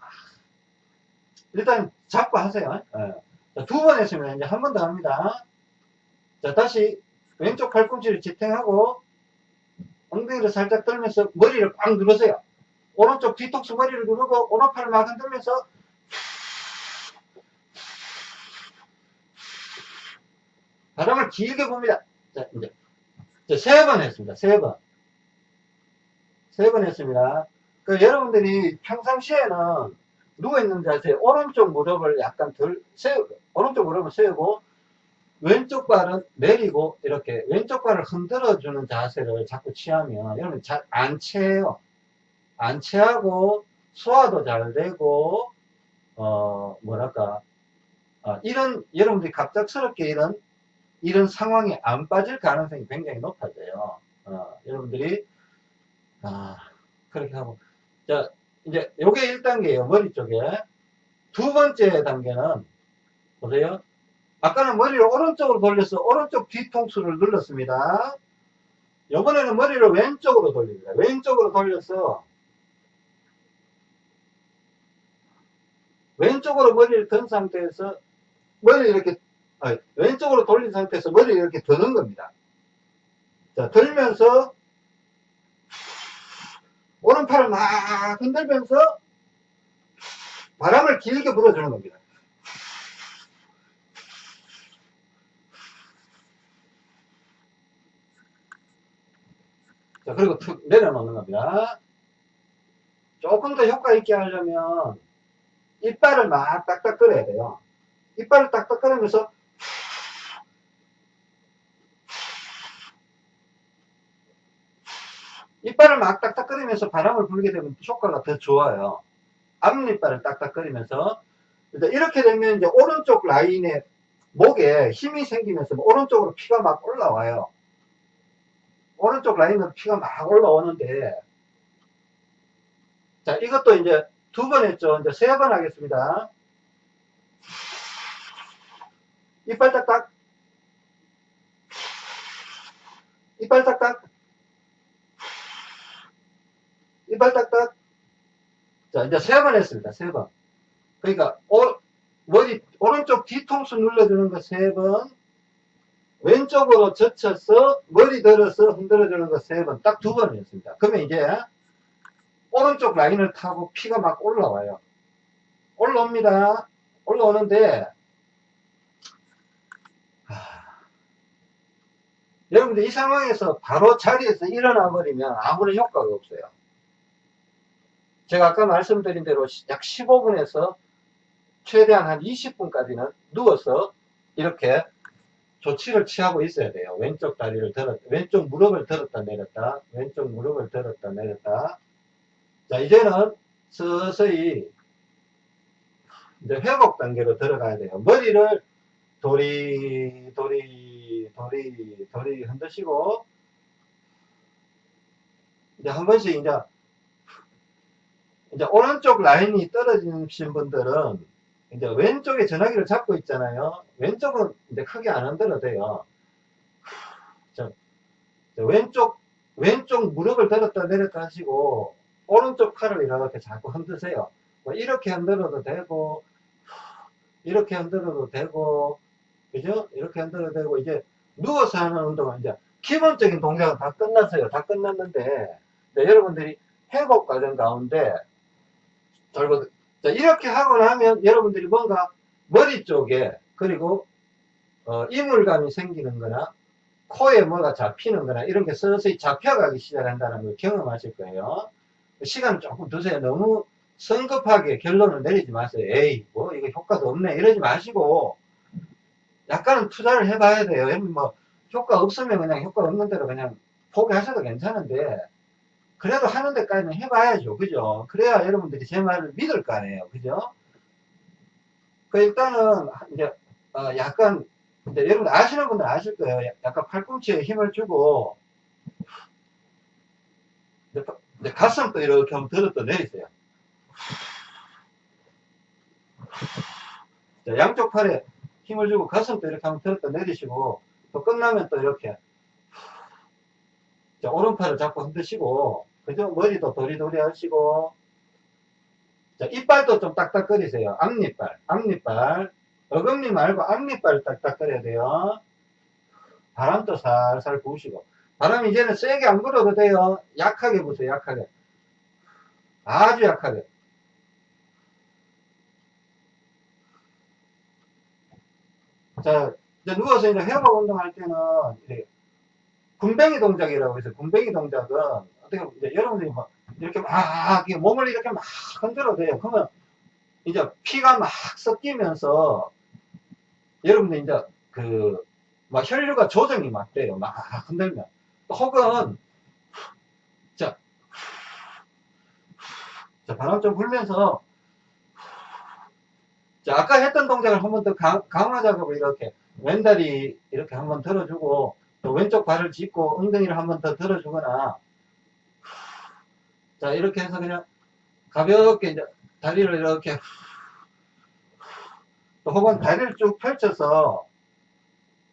일단 잡고 하세요. 예. 두번 했으면 이제 한 번 더 합니다. 자, 다시 왼쪽 팔꿈치를 지탱하고 엉덩이를 살짝 들면서 머리를 꽉 누르세요. 오른쪽 뒤통수 머리를 누르고 오른팔을 막 흔들면서 바람을 길게 봅니다. 자, 이제 세 번 했습니다. 세 번. 세 번 했습니다. 그 여러분들이 평상시에는 누워있는 자세 오른쪽 무릎을 약간 덜 세우고 오른쪽 무릎을 세우고 왼쪽 발은 내리고 이렇게 왼쪽 발을 흔들어주는 자세를 자꾸 취하면 여러분 잘 안 채요. 안 체하고 소화도 잘 되고 어 뭐랄까 어, 이런 여러분들이 갑작스럽게 이런 이런 상황에 안 빠질 가능성이 굉장히 높아져요. 어, 여러분들이 아 그렇게 하고. 자 이제 요게 1단계예요 머리 쪽에. 두 번째 단계는 보세요. 아까는 머리를 오른쪽으로 돌려서 오른쪽 뒤통수를 눌렀습니다. 이번에는 머리를 왼쪽으로 돌립니다. 왼쪽으로 돌려서 왼쪽으로 머리를 든 상태에서 머리를 이렇게 아니, 왼쪽으로 돌린 상태에서 머리를 이렇게 드는 겁니다. 자, 들면서 오른팔을 막 흔들면서 바람을 길게 불어주는 겁니다. 자, 그리고 툭 내려놓는 겁니다. 조금 더 효과 있게 하려면 이빨을 막 딱딱 끌어야 돼요. 이빨을 딱딱 끌으면서 이빨을 막 딱딱 끌으면서 바람을 불게 되면 효과가 더 좋아요. 앞니빨을 딱딱 끌으면서 이렇게 되면 이제 오른쪽 라인에 목에 힘이 생기면서 오른쪽으로 피가 막 올라와요. 오른쪽 라인으로 피가 막 올라오는데 자 이것도 이제 두 번 했죠. 이제 세 번 하겠습니다. 이빨 딱딱. 이빨 딱딱. 이빨 딱딱. 자 이제 세 번 했습니다. 세 번. 그러니까 오, 머리 오른쪽 뒤통수 눌러주는 거 세 번. 왼쪽으로 젖혀서 머리 들어서 흔들어주는 거 세 번. 딱 두 번 했습니다. 그러면 이제 오른쪽 라인을 타고 피가 막 올라와요. 올라옵니다. 올라오는데 여러분들 이 상황에서 바로 자리에서 일어나 버리면 아무런 효과가 없어요. 제가 아까 말씀드린 대로 약 15분에서 최대한 한 20분까지는 누워서 이렇게 조치를 취하고 있어야 돼요. 왼쪽 다리를 들었, 왼쪽 무릎을 들었다 내렸다, 왼쪽 무릎을 들었다 내렸다. 자, 이제는 서서히 이제 회복 단계로 들어가야 돼요. 머리를 도리, 도리, 도리, 도리 흔드시고, 이제 한 번씩 이제, 이제 오른쪽 라인이 떨어지신 분들은 이제 왼쪽에 전화기를 잡고 있잖아요. 왼쪽은 이제 크게 안 흔들어도 돼요. 자, 왼쪽, 왼쪽 무릎을 들었다 내렸다 하시고, 오른쪽 팔을 이렇게 자꾸 흔드세요. 뭐 이렇게 흔들어도 되고, 이렇게 흔들어도 되고, 그죠? 이렇게 흔들어도 되고, 이제 누워서 하는 운동은 이제 기본적인 동작은 다 끝났어요. 다 끝났는데, 여러분들이 회복 과정 가운데, 자, 이렇게 하고 나면 여러분들이 뭔가 머리 쪽에 그리고 어, 이물감이 생기는 거나 코에 뭐가 잡히는 거나 이런 게 서서히 잡혀가기 시작한다는 걸 경험하실 거예요. 시간 조금 두세요. 너무 성급하게 결론을 내리지 마세요. 에이, 뭐, 이거 효과도 없네. 이러지 마시고, 약간은 투자를 해봐야 돼요. 뭐, 효과 없으면 그냥 효과 없는 대로 그냥 포기하셔도 괜찮은데, 그래도 하는 데까지는 해봐야죠. 그죠? 그래야 여러분들이 제 말을 믿을 거 아니에요. 그죠? 그 일단은 이제 어 약간 여러분 아시는 분들 아실 거예요. 약간 팔꿈치에 힘을 주고 이제 가슴도 이렇게 한번 들었다 내리세요. 자, 양쪽 팔에 힘을 주고 가슴도 이렇게 한번 들었다 내리시고 또 끝나면 또 이렇게 자, 오른팔을 잡고 흔드시고 그죠? 머리도 도리도리 하시고 자, 이빨도 좀 딱딱거리세요. 앞니빨, 앞니빨. 어금니 말고 앞니빨 딱딱거려야 돼요. 바람도 살살 부으시고. 바람 이제는 세게 안 불어도 돼요. 약하게 부세요, 약하게. 아주 약하게. 자, 이제 누워서 이제 회복 운동할 때는, 군뱅이 동작이라고 해서, 군뱅이 동작은, 어떻게 이제 여러분들이 막 이렇게 막 몸을 이렇게 막 흔들어도 돼요. 그러면 이제 피가 막 섞이면서 여러분들 이제 그 막 혈류가 조정이 막 돼요. 막 흔들면 혹은 자, 자 바람 좀 불면서 자 아까 했던 동작을 한 번 더 강화 작업을 이렇게 왼다리 이렇게 한 번 들어주고 또 왼쪽 발을 짚고 엉덩이를 한 번 더 들어주거나 자, 이렇게 해서 그냥 가볍게 이제 다리를 이렇게 혹은 다리를 쭉 펼쳐서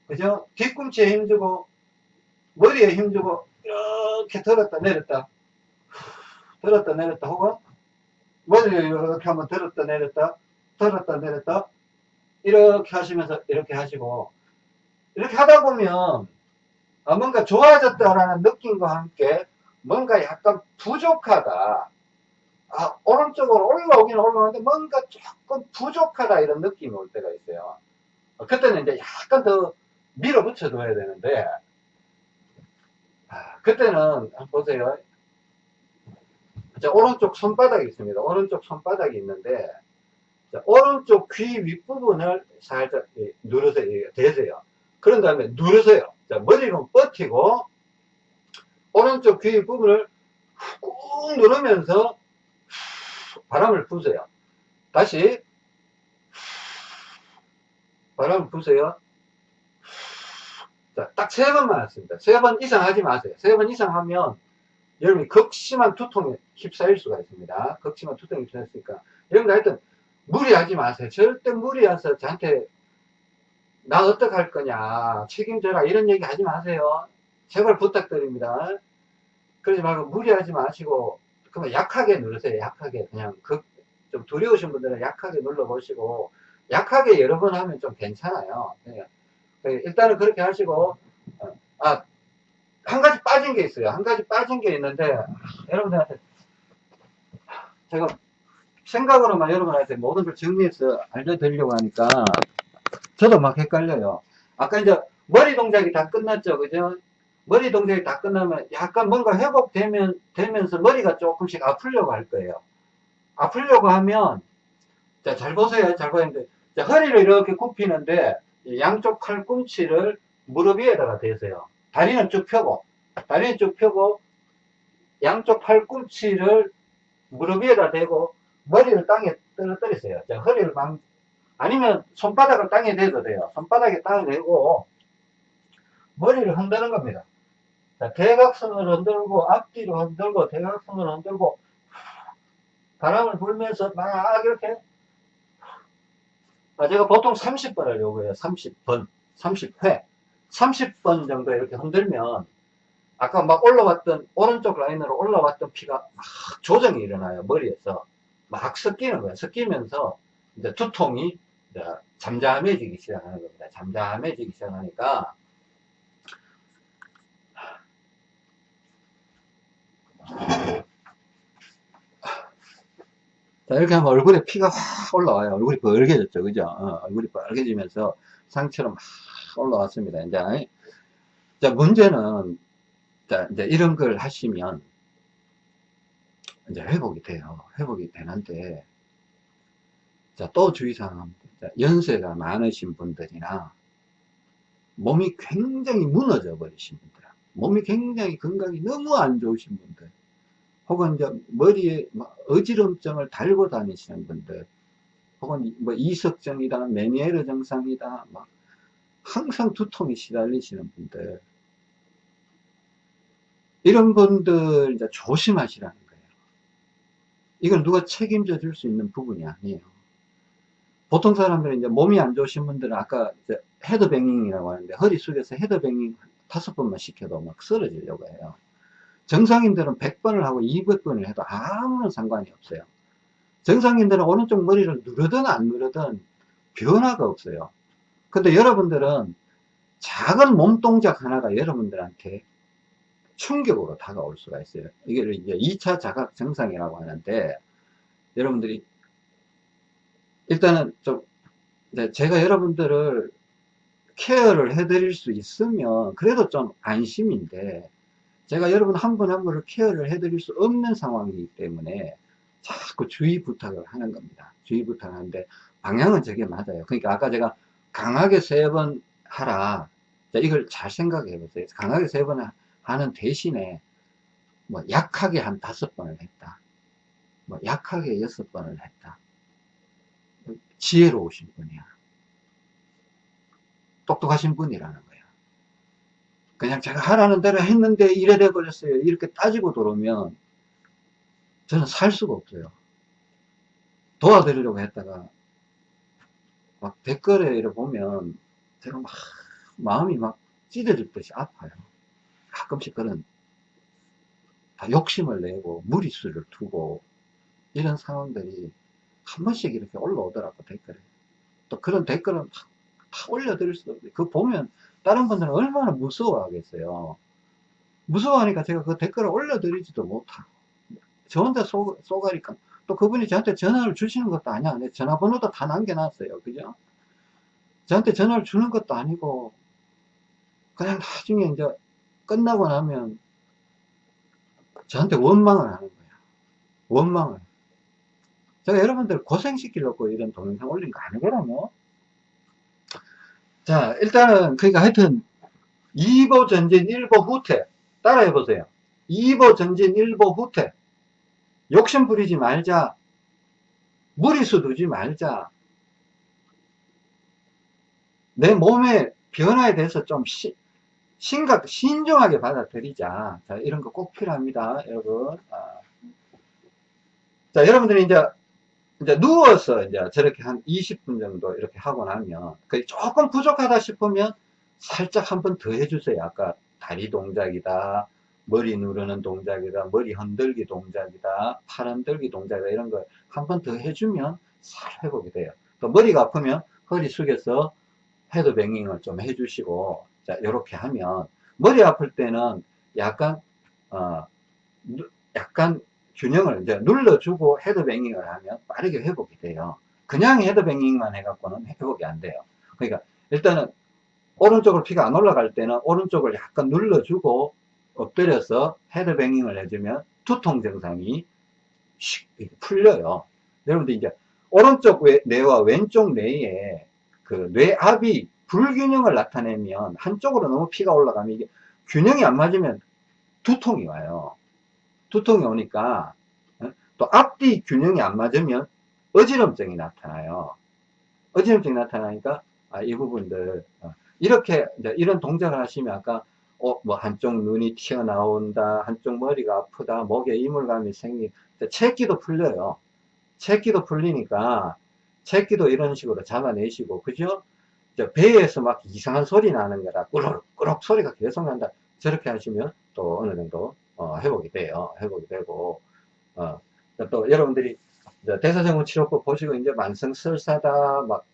그죠? 뒤꿈치에 힘주고 머리에 힘주고 이렇게 들었다 내렸다 들었다 내렸다 혹은 머리를 이렇게 한번 들었다 내렸다 들었다 내렸다 이렇게 하시면서 이렇게 하시고 이렇게 하다 보면 뭔가 좋아졌다라는 느낌과 함께 뭔가 약간 부족하다. 아, 오른쪽으로 올라오긴 올라오는데 뭔가 조금 부족하다 이런 느낌이 올 때가 있어요. 어, 그때는 이제 약간 더 밀어붙여 둬야 되는데, 아, 그때는 보세요. 자, 오른쪽 손바닥이 있습니다. 오른쪽 손바닥이 있는데, 자, 오른쪽 귀 윗부분을 살짝 누르세요. 대세요. 그런 다음에 누르세요. 자, 머리를 뻗히고, 오른쪽 귀 부분을 꾹 누르면서 바람을 부세요. 다시 바람을 부세요. 자, 딱세 번만 했습니다. 세 번 이상 하지 마세요. 세 번 이상 하면 여러분이 극심한 두통에 휩싸일 수가 있습니다. 극심한 두통에 휩싸였으니까 여러분들 하여튼 무리하지 마세요. 절대 무리해서 저한테 나 어떡할 거냐 책임져라 이런 얘기 하지 마세요. 제발 부탁드립니다. 그러지 말고 무리하지 마시고 그러면 약하게 누르세요. 약하게 그냥 그, 좀 두려우신 분들은 약하게 눌러보시고 약하게 여러 번 하면 좀 괜찮아요. 일단은 그렇게 하시고 어, 아한 가지 빠진 게 있어요. 한 가지 빠진 게 있는데 여러분들한테 제가 생각으로만 여러분한테 모든 걸 정리해서 알려드리려고 하니까 저도 막 헷갈려요. 아까 이제 머리 동작이 다 끝났죠. 그죠? 머리 동작이 다 끝나면 약간 뭔가 회복되면, 되면서 머리가 조금씩 아프려고 할 거예요. 아프려고 하면, 자, 잘 보세요. 잘 보이는데, 자, 허리를 이렇게 굽히는데, 양쪽 팔꿈치를 무릎 위에다가 대세요. 다리는 쭉 펴고, 다리는 쭉 펴고, 양쪽 팔꿈치를 무릎 위에다 대고, 머리를 땅에 떨어뜨리세요. 자, 허리를 막, 아니면 손바닥을 땅에 대도 돼요. 손바닥에 땅에 대고, 머리를 흔드는 겁니다. 자, 대각선을 흔들고, 앞뒤로 흔들고, 대각선을 흔들고, 바람을 불면서 막 이렇게, 아, 제가 보통 30번을 요구해요. 30번, 30회. 30번 정도 이렇게 흔들면, 아까 막 올라왔던, 오른쪽 라인으로 올라왔던 피가 막 조정이 일어나요. 머리에서. 막 섞이는 거예요. 섞이면서, 이제 두통이 이제 잠잠해지기 시작하는 겁니다. 잠잠해지기 시작하니까, 자, 이렇게 하면 얼굴에 피가 확 올라와요. 얼굴이 빨개졌죠. 그죠? 어, 얼굴이 빨개지면서 상처럼 막 올라왔습니다. 이제, 자, 문제는, 자, 이제 이런 걸 하시면, 이제 회복이 돼요. 회복이 되는데, 자, 또 주의사항. 자, 연세가 많으신 분들이나, 몸이 굉장히 무너져 버리신 분들, 몸이 굉장히 건강이 너무 안 좋으신 분들, 혹은 이제 머리에 어지럼증을 달고 다니시는 분들, 혹은 뭐 이석증이다, 메니에르 증상이다, 막 항상 두통이 시달리시는 분들, 이런 분들 이제 조심하시라는 거예요. 이걸 누가 책임져 줄 수 있는 부분이 아니에요. 보통 사람들은 이제 몸이 안 좋으신 분들은 아까 헤드뱅잉이라고 하는데 허리 숙여서 헤드뱅잉 다섯 번만 시켜도 막 쓰러지려고 해요. 정상인들은 100번을 하고 200번을 해도 아무런 상관이 없어요. 정상인들은 오른쪽 머리를 누르든 안 누르든 변화가 없어요. 근데 여러분들은 작은 몸 동작 하나가 여러분들한테 충격으로 다가올 수가 있어요. 이게 이제 2차 자각 증상이라고 하는데 여러분들이 일단은 좀 제가 여러분들을 케어를 해드릴 수 있으면 그래도 좀 안심인데 제가 여러분 한 분 한 분을 케어를 해드릴 수 없는 상황이기 때문에 자꾸 주의 부탁을 하는 겁니다. 주의 부탁을 하는데 방향은 저게 맞아요. 그러니까 아까 제가 강하게 세 번 하라. 이걸 잘 생각해 보세요. 강하게 세 번 하는 대신에 뭐 약하게 한 다섯 번을 했다. 뭐 약하게 여섯 번을 했다. 지혜로우신 분이야. 똑똑하신 분이라는. 그냥 제가 하라는 대로 했는데 이래 돼 버렸어요. 이렇게 따지고 들어오면 저는 살 수가 없어요. 도와드리려고 했다가 막 댓글에 이래 보면 제가 막 마음이 막 찢어질 듯이 아파요. 가끔씩 그런 다 욕심을 내고 무리수를 두고 이런 상황들이 한 번씩 이렇게 올라오더라고 댓글에 또 그런 댓글은 다, 다 올려드릴 수도 없고 그 보면 다른 분들은 얼마나 무서워하겠어요. 무서워하니까 제가 그 댓글을 올려드리지도 못하고 저 혼자 쏘, 쏘가니까 또 그분이 저한테 전화를 주시는 것도 아니야. 전화번호도 다 남겨놨어요. 그죠? 저한테 전화를 주는 것도 아니고 그냥 나중에 이제 끝나고 나면 저한테 원망을 하는 거야. 원망을. 제가 여러분들 고생시키려고 이런 동영상 올린 거 아니거든요. 자, 일단은, 그러니까 하여튼, 2보 전진 1보 후퇴. 따라해 보세요. 2보 전진 1보 후퇴. 욕심 부리지 말자. 무리수 두지 말자. 내 몸의 변화에 대해서 좀 시, 심각, 신중하게 받아들이자. 자, 이런 거 꼭 필요합니다, 여러분. 아. 자, 여러분들이 이제 이제 누워서 이제 저렇게 한 20분 정도 이렇게 하고 나면 그 조금 부족하다 싶으면 살짝 한 번 더 해주세요. 아까 다리 동작이다, 머리 누르는 동작이다, 머리 흔들기 동작이다, 팔 흔들기 동작이다 이런 걸 한 번 더 해주면 살 회복이 돼요. 또 머리가 아프면 허리 숙여서 헤드뱅잉을 좀 해주시고 자 이렇게 하면 머리 아플 때는 약간 어 약간 균형을 이제 눌러주고 헤드뱅잉을 하면 빠르게 회복이 돼요. 그냥 헤드뱅잉만 해갖고는 회복이 안 돼요. 그러니까 일단은 오른쪽으로 피가 안 올라갈 때는 오른쪽을 약간 눌러주고 엎드려서 헤드뱅잉을 해주면 두통 증상이 슉 풀려요. 여러분들 이제 오른쪽 뇌와 왼쪽 뇌에 그 뇌압이 불균형을 나타내면 한쪽으로 너무 피가 올라가면 이게 균형이 안 맞으면 두통이 와요. 두통이 오니까 어? 또 앞뒤 균형이 안 맞으면 어지럼증이 나타나요. 어지럼증이 나타나니까 아, 이 부분들 어, 이렇게 이런 동작을 하시면 아까 어, 뭐 한쪽 눈이 튀어나온다, 한쪽 머리가 아프다, 목에 이물감이 생기, 채기도 풀려요. 채기도 풀리니까 채기도 이런 식으로 잡아내시고, 그죠? 배에서 막 이상한 소리 나는 거라 꾸럭꾸럭 소리가 계속 난다. 저렇게 하시면 또 어느 정도 어, 회복이 돼요. 회복이 되고 어, 또 여러분들이 대사증후 치료법 보시고 이제 만성 설사다 막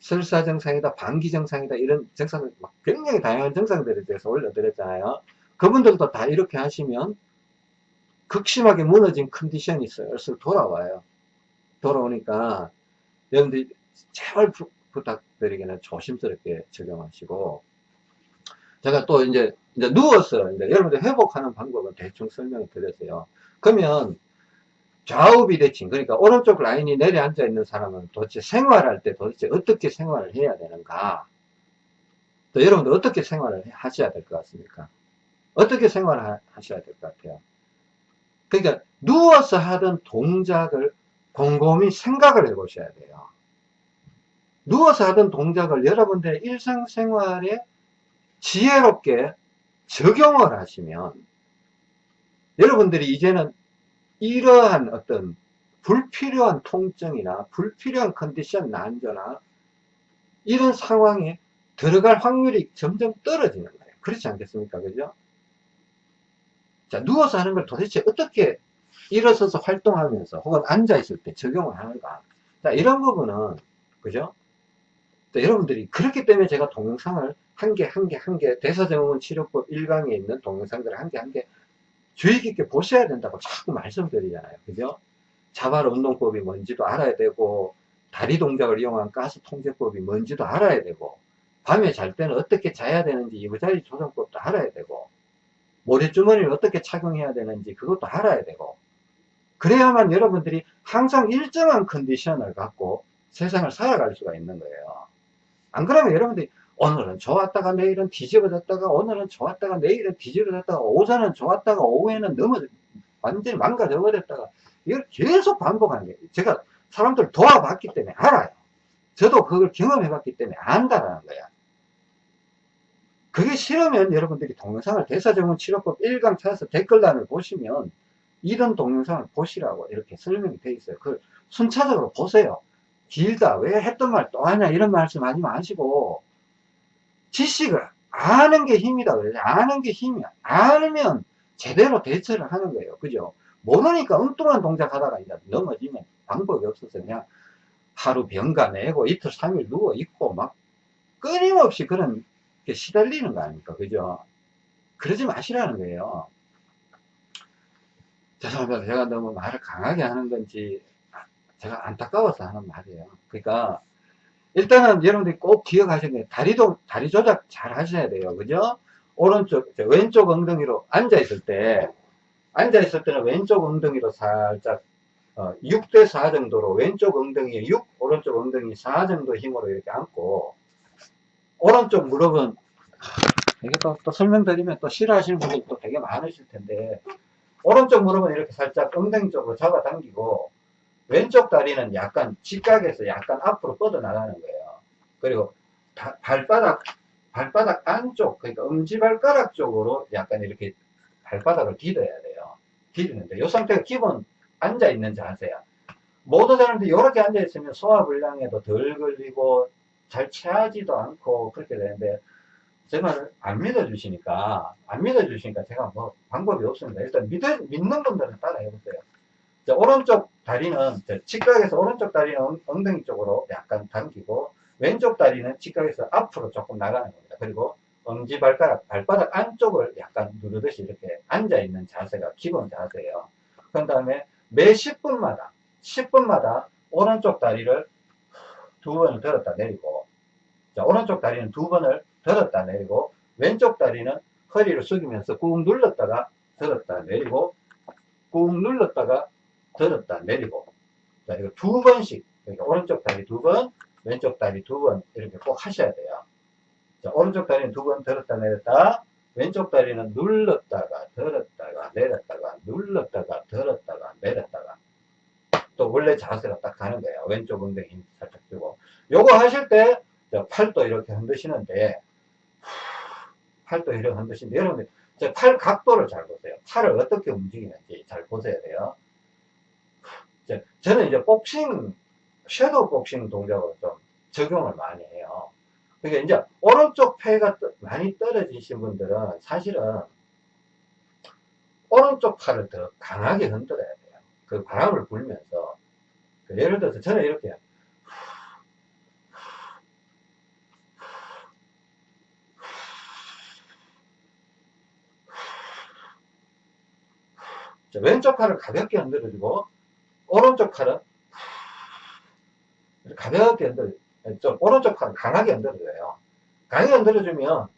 설사 증상이다 방기 증상이다 이런 증상들 막 굉장히 다양한 증상들에 대해서 올려드렸잖아요. 그분들도 다 이렇게 하시면 극심하게 무너진 컨디션이 슬슬 돌아와요. 돌아오니까 여러분들이 제발 부, 부탁드리기는 조심스럽게 적용하시고 제가 또 이제, 이제 누워서 이제 여러분들 회복하는 방법은 대충 설명을 드렸어요. 그러면 좌우 비대칭 그러니까 오른쪽 라인이 내려앉아 있는 사람은 도대체 생활할 때 도대체 어떻게 생활을 해야 되는가? 또 여러분들 어떻게 생활을 하셔야 될 것 같습니까? 어떻게 생활을 하셔야 될 것 같아요? 그러니까 누워서 하던 동작을 곰곰이 생각을 해 보셔야 돼요. 누워서 하던 동작을 여러분들의 일상생활에 지혜롭게 적용을 하시면 여러분들이 이제는 이러한 어떤 불필요한 통증이나 불필요한 컨디션 난조나 이런 상황에 들어갈 확률이 점점 떨어지는 거예요. 그렇지 않겠습니까? 그죠? 자, 누워서 하는 걸 도대체 어떻게 일어서서 활동하면서 혹은 앉아있을 때 적용을 하는가. 자, 이런 부분은, 그죠? 여러분들이 그렇기 때문에 제가 동영상을 한 개, 한 개, 한 개, 대사증후군 치료법 1강에 있는 동영상들을 한 개, 한 개 주의 깊게 보셔야 된다고 자꾸 말씀드리잖아요. 그죠? 자발 운동법이 뭔지도 알아야 되고, 다리 동작을 이용한 가스 통제법이 뭔지도 알아야 되고, 밤에 잘 때는 어떻게 자야 되는지 이부자리 조정법도 알아야 되고, 모래주머니를 어떻게 착용해야 되는지 그것도 알아야 되고, 그래야만 여러분들이 항상 일정한 컨디션을 갖고 세상을 살아갈 수가 있는 거예요. 안 그러면 여러분들이 오늘은 좋았다가 내일은 뒤집어졌다가 오늘은 좋았다가 내일은 뒤집어졌다가 오전은 좋았다가 오후에는 넘어 완전히 망가져 버렸다가 이걸 계속 반복하는 거예요. 제가 사람들 도와봤기 때문에 알아요. 저도 그걸 경험해 봤기 때문에 안다라는 거야. 그게 싫으면 여러분들이 동영상을 대사정원 치료법 1강 찾아서 댓글란을 보시면 이런 동영상을 보시라고 이렇게 설명이 되어 있어요. 그걸 순차적으로 보세요. 길다. 왜 했던 말 또 하냐. 이런 말씀 하지 마시고, 지식을 아는 게 힘이다. 그래요. 아는 게 힘이야. 알면 제대로 대처를 하는 거예요. 그죠? 모르니까 엉뚱한 동작 하다가 이제 넘어지면 방법이 없어서 그냥 하루 병가 내고 이틀, 삼일 누워있고 막 끊임없이 그런 게 시달리는 거 아닙니까? 그죠? 그러지 마시라는 거예요. 죄송합니다. 제가 너무 말을 강하게 하는 건지 제가 안타까워서 하는 말이에요. 그러니까 일단은 여러분들이 꼭 기억하셔야 돼요. 다리도 다리 조작 잘 하셔야 돼요. 그죠? 오른쪽 왼쪽 엉덩이로 앉아 있을 때 앉아 있을 때는 왼쪽 엉덩이로 살짝 어, 6대 4 정도로 왼쪽 엉덩이 6 오른쪽 엉덩이 4 정도 힘으로 이렇게 앉고 오른쪽 무릎은 이게 또, 또 설명드리면 또 싫어하시는 분들도 되게 많으실 텐데 오른쪽 무릎은 이렇게 살짝 엉덩이 쪽으로 잡아당기고 왼쪽 다리는 약간 직각에서 약간 앞으로 뻗어나가는 거예요. 그리고 다, 발바닥, 발바닥 안쪽, 그러니까 엄지발가락 쪽으로 약간 이렇게 발바닥을 디뎌야 돼요. 디디는데, 이 상태가 기본 앉아있는 자세야. 모든 사람들이 이렇게 앉아있으면 소화불량에도 덜 걸리고, 잘 체하지도 않고, 그렇게 되는데, 제 말을 안 믿어주시니까, 안 믿어주시니까 제가 뭐 방법이 없습니다. 일단 믿, 믿는 분들은 따라 해보세요. 자, 오른쪽 다리는 직각에서 오른쪽 다리는 엉덩이 쪽으로 약간 당기고 왼쪽 다리는 직각에서 앞으로 조금 나가는 겁니다. 그리고 엄지 발가락, 발바닥 안쪽을 약간 누르듯이 이렇게 앉아있는 자세가 기본 자세예요. 그 다음에 매 10분마다 10분마다 오른쪽 다리를 두 번을 들었다 내리고 자 오른쪽 다리는 두 번을 들었다 내리고 왼쪽 다리는 허리를 숙이면서 꾹 눌렀다가 들었다 내리고 꾹 눌렀다가 들었다 내리고. 자 이거 두 번씩 그러니까 오른쪽 다리 두번 왼쪽 다리 두 번 이렇게 꼭 하셔야 돼요. 자 오른쪽 다리는 두 번 들었다 내렸다. 왼쪽 다리는 눌렀다가 들었다가 내렸다가 눌렀다가 들었다가 내렸다가. 또 원래 자세가 딱 가는 거예요. 왼쪽 엉덩이 힘 살짝 주고. 요거 하실 때 자, 팔도 이렇게 흔드시는데 팔도 이렇게 흔드시는데 여러분들 자, 팔 각도를 잘 보세요. 팔을 어떻게 움직이는지 잘 보셔야 돼요 자, 저는 이제 복싱 섀도우 복싱 동작을 좀 적용을 많이 해요 그러니까 이제 오른쪽 폐가 떠- 많이 떨어지신 분들은 사실은 오른쪽 팔을 더 강하게 흔들어야 돼요. 그 바람을 불면서 그 예를 들어서 저는 이렇게 자, 왼쪽 팔을 가볍게 흔들어주고 오른쪽 팔은 가볍게 흔들어 좀 오른쪽 팔을 강하게 흔들어줘요. 강하게 흔들어주면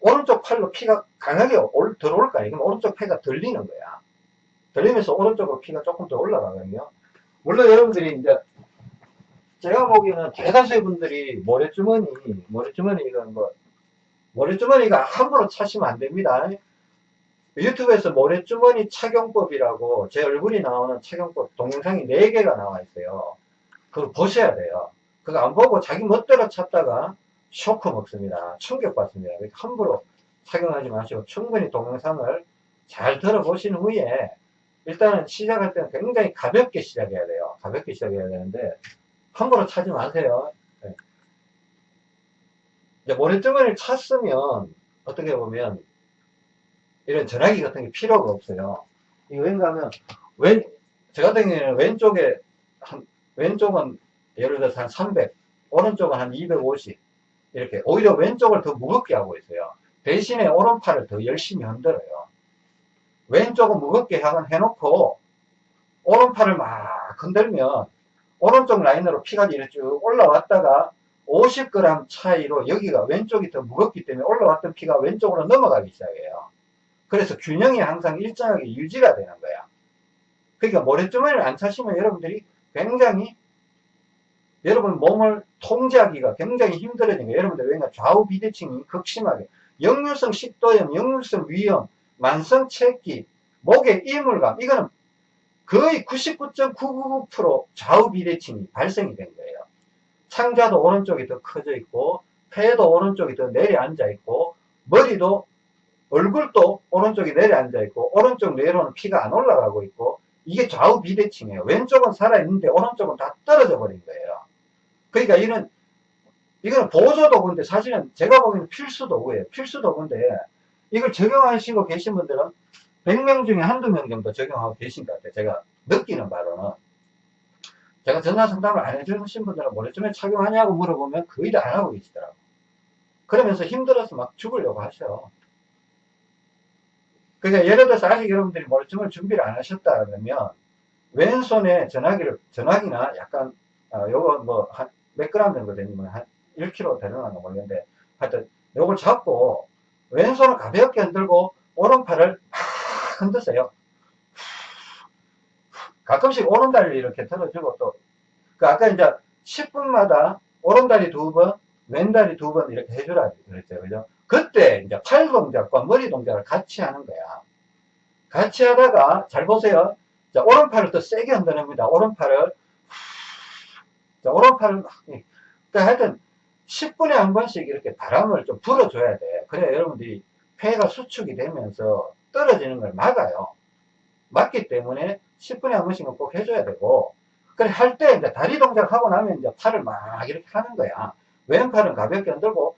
오른쪽 팔로 피가 강하게 올, 들어올 거 아니에요. 그럼 오른쪽 폐가 들리는 거야. 들리면서 오른쪽으로 피가 조금 더 올라가거든요. 물론 여러분들이 이제 제가 보기에는 대다수의 분들이 모래주머니, 모래주머니 이건 뭐 모래주머니가 함부로 차시면 안 됩니다. 유튜브에서 모래주머니 착용법이라고 제 얼굴이 나오는 착용법 동영상이 4개가 나와 있어요. 그걸 보셔야 돼요. 그거 안 보고 자기 멋대로 찾다가 쇼크 먹습니다. 충격받습니다. 함부로 착용하지 마시고 충분히 동영상을 잘 들어보신 후에 일단은 시작할 때는 굉장히 가볍게 시작해야 돼요. 가볍게 시작해야 되는데 함부로 차지 마세요. 네. 모래주머니를 찼으면 어떻게 보면 이런 전화기 같은 게 필요가 없어요. 이거 왠가 하면 왼, 저 같은 경우에는 왼쪽에 한, 왼쪽은 예를 들어서 한 300, 오른쪽은 한 250, 이렇게 오히려 왼쪽을 더 무겁게 하고 있어요. 대신에 오른팔을 더 열심히 흔들어요. 왼쪽은 무겁게 하건 해놓고 오른팔을 막 흔들면 오른쪽 라인으로 피가 이렇게 쭉 올라왔다가 50g 차이로 여기가 왼쪽이 더 무겁기 때문에 올라왔던 피가 왼쪽으로 넘어가기 시작해요. 그래서 균형이 항상 일정하게 유지가 되는 거야. 그러니까 모래주머니를 안 차시면 여러분들이 굉장히 여러분 몸을 통제하기가 굉장히 힘들어지는 거예요. 여러분들 왜냐 좌우 비대칭이 극심하게 역류성 식도염, 역류성 위염, 만성 체기, 목의 이물감 이거는 거의 99.999% 좌우 비대칭이 발생이 된 거예요. 창자도 오른쪽이 더 커져 있고 폐도 오른쪽이 더 내려앉아 있고 머리도 얼굴도 오른쪽이 내려앉아 있고 오른쪽 뇌로는 피가 안 올라가고 있고 이게 좌우 비대칭이에요. 왼쪽은 살아있는데 오른쪽은 다 떨어져 버린 거예요. 그러니까 이는 이거는 보조 도구인데 사실은 제가 보기에는 필수 도구예요. 필수 도구인데 이걸 적용하시고 계신 분들은 100명 중에 한두 명 정도 적용하고 계신 것 같아요. 제가 느끼는 바로는 제가 전화 상담을 안 해주신 분들은 모래주머니 착용하냐고 물어보면 거의 다 안 하고 계시더라고요. 그러면서 힘들어서 막 죽으려고 하셔. 그러니까 예를 들어서 아직 여러분들이 모래주머니 준비를 안 하셨다 그러면 왼손에 전화기를 전화기나 약간 어, 요거 뭐 한 몇 그램 정도 되면 한 1kg 되는가 모르겠는데 하여튼 요걸 잡고 왼손을 가볍게 흔들고 오른팔을 막 흔드세요. 가끔씩 오른다리를 이렇게 들어주고 또, 그 아까 이제 10분마다 오른다리 두 번, 왼다리 두 번 이렇게 해주라 그랬죠. 그죠? 그때 이제 팔 동작과 머리 동작을 같이 하는 거야. 같이 하다가, 잘 보세요. 자, 오른팔을 더 세게 흔드는겁니다 오른팔을. 자, 오른팔을 막, 그러니까 하여튼 10분에 한 번씩 이렇게 바람을 좀 불어줘야 돼. 그래야 여러분들이 폐가 수축이 되면서 떨어지는 걸 막아요. 맞기 때문에 10분에 한 번씩은 꼭 해줘야 되고, 그래, 할 때 이제 다리 동작 하고 나면 이제 팔을 막 이렇게 하는 거야. 왼팔은 가볍게 흔들고,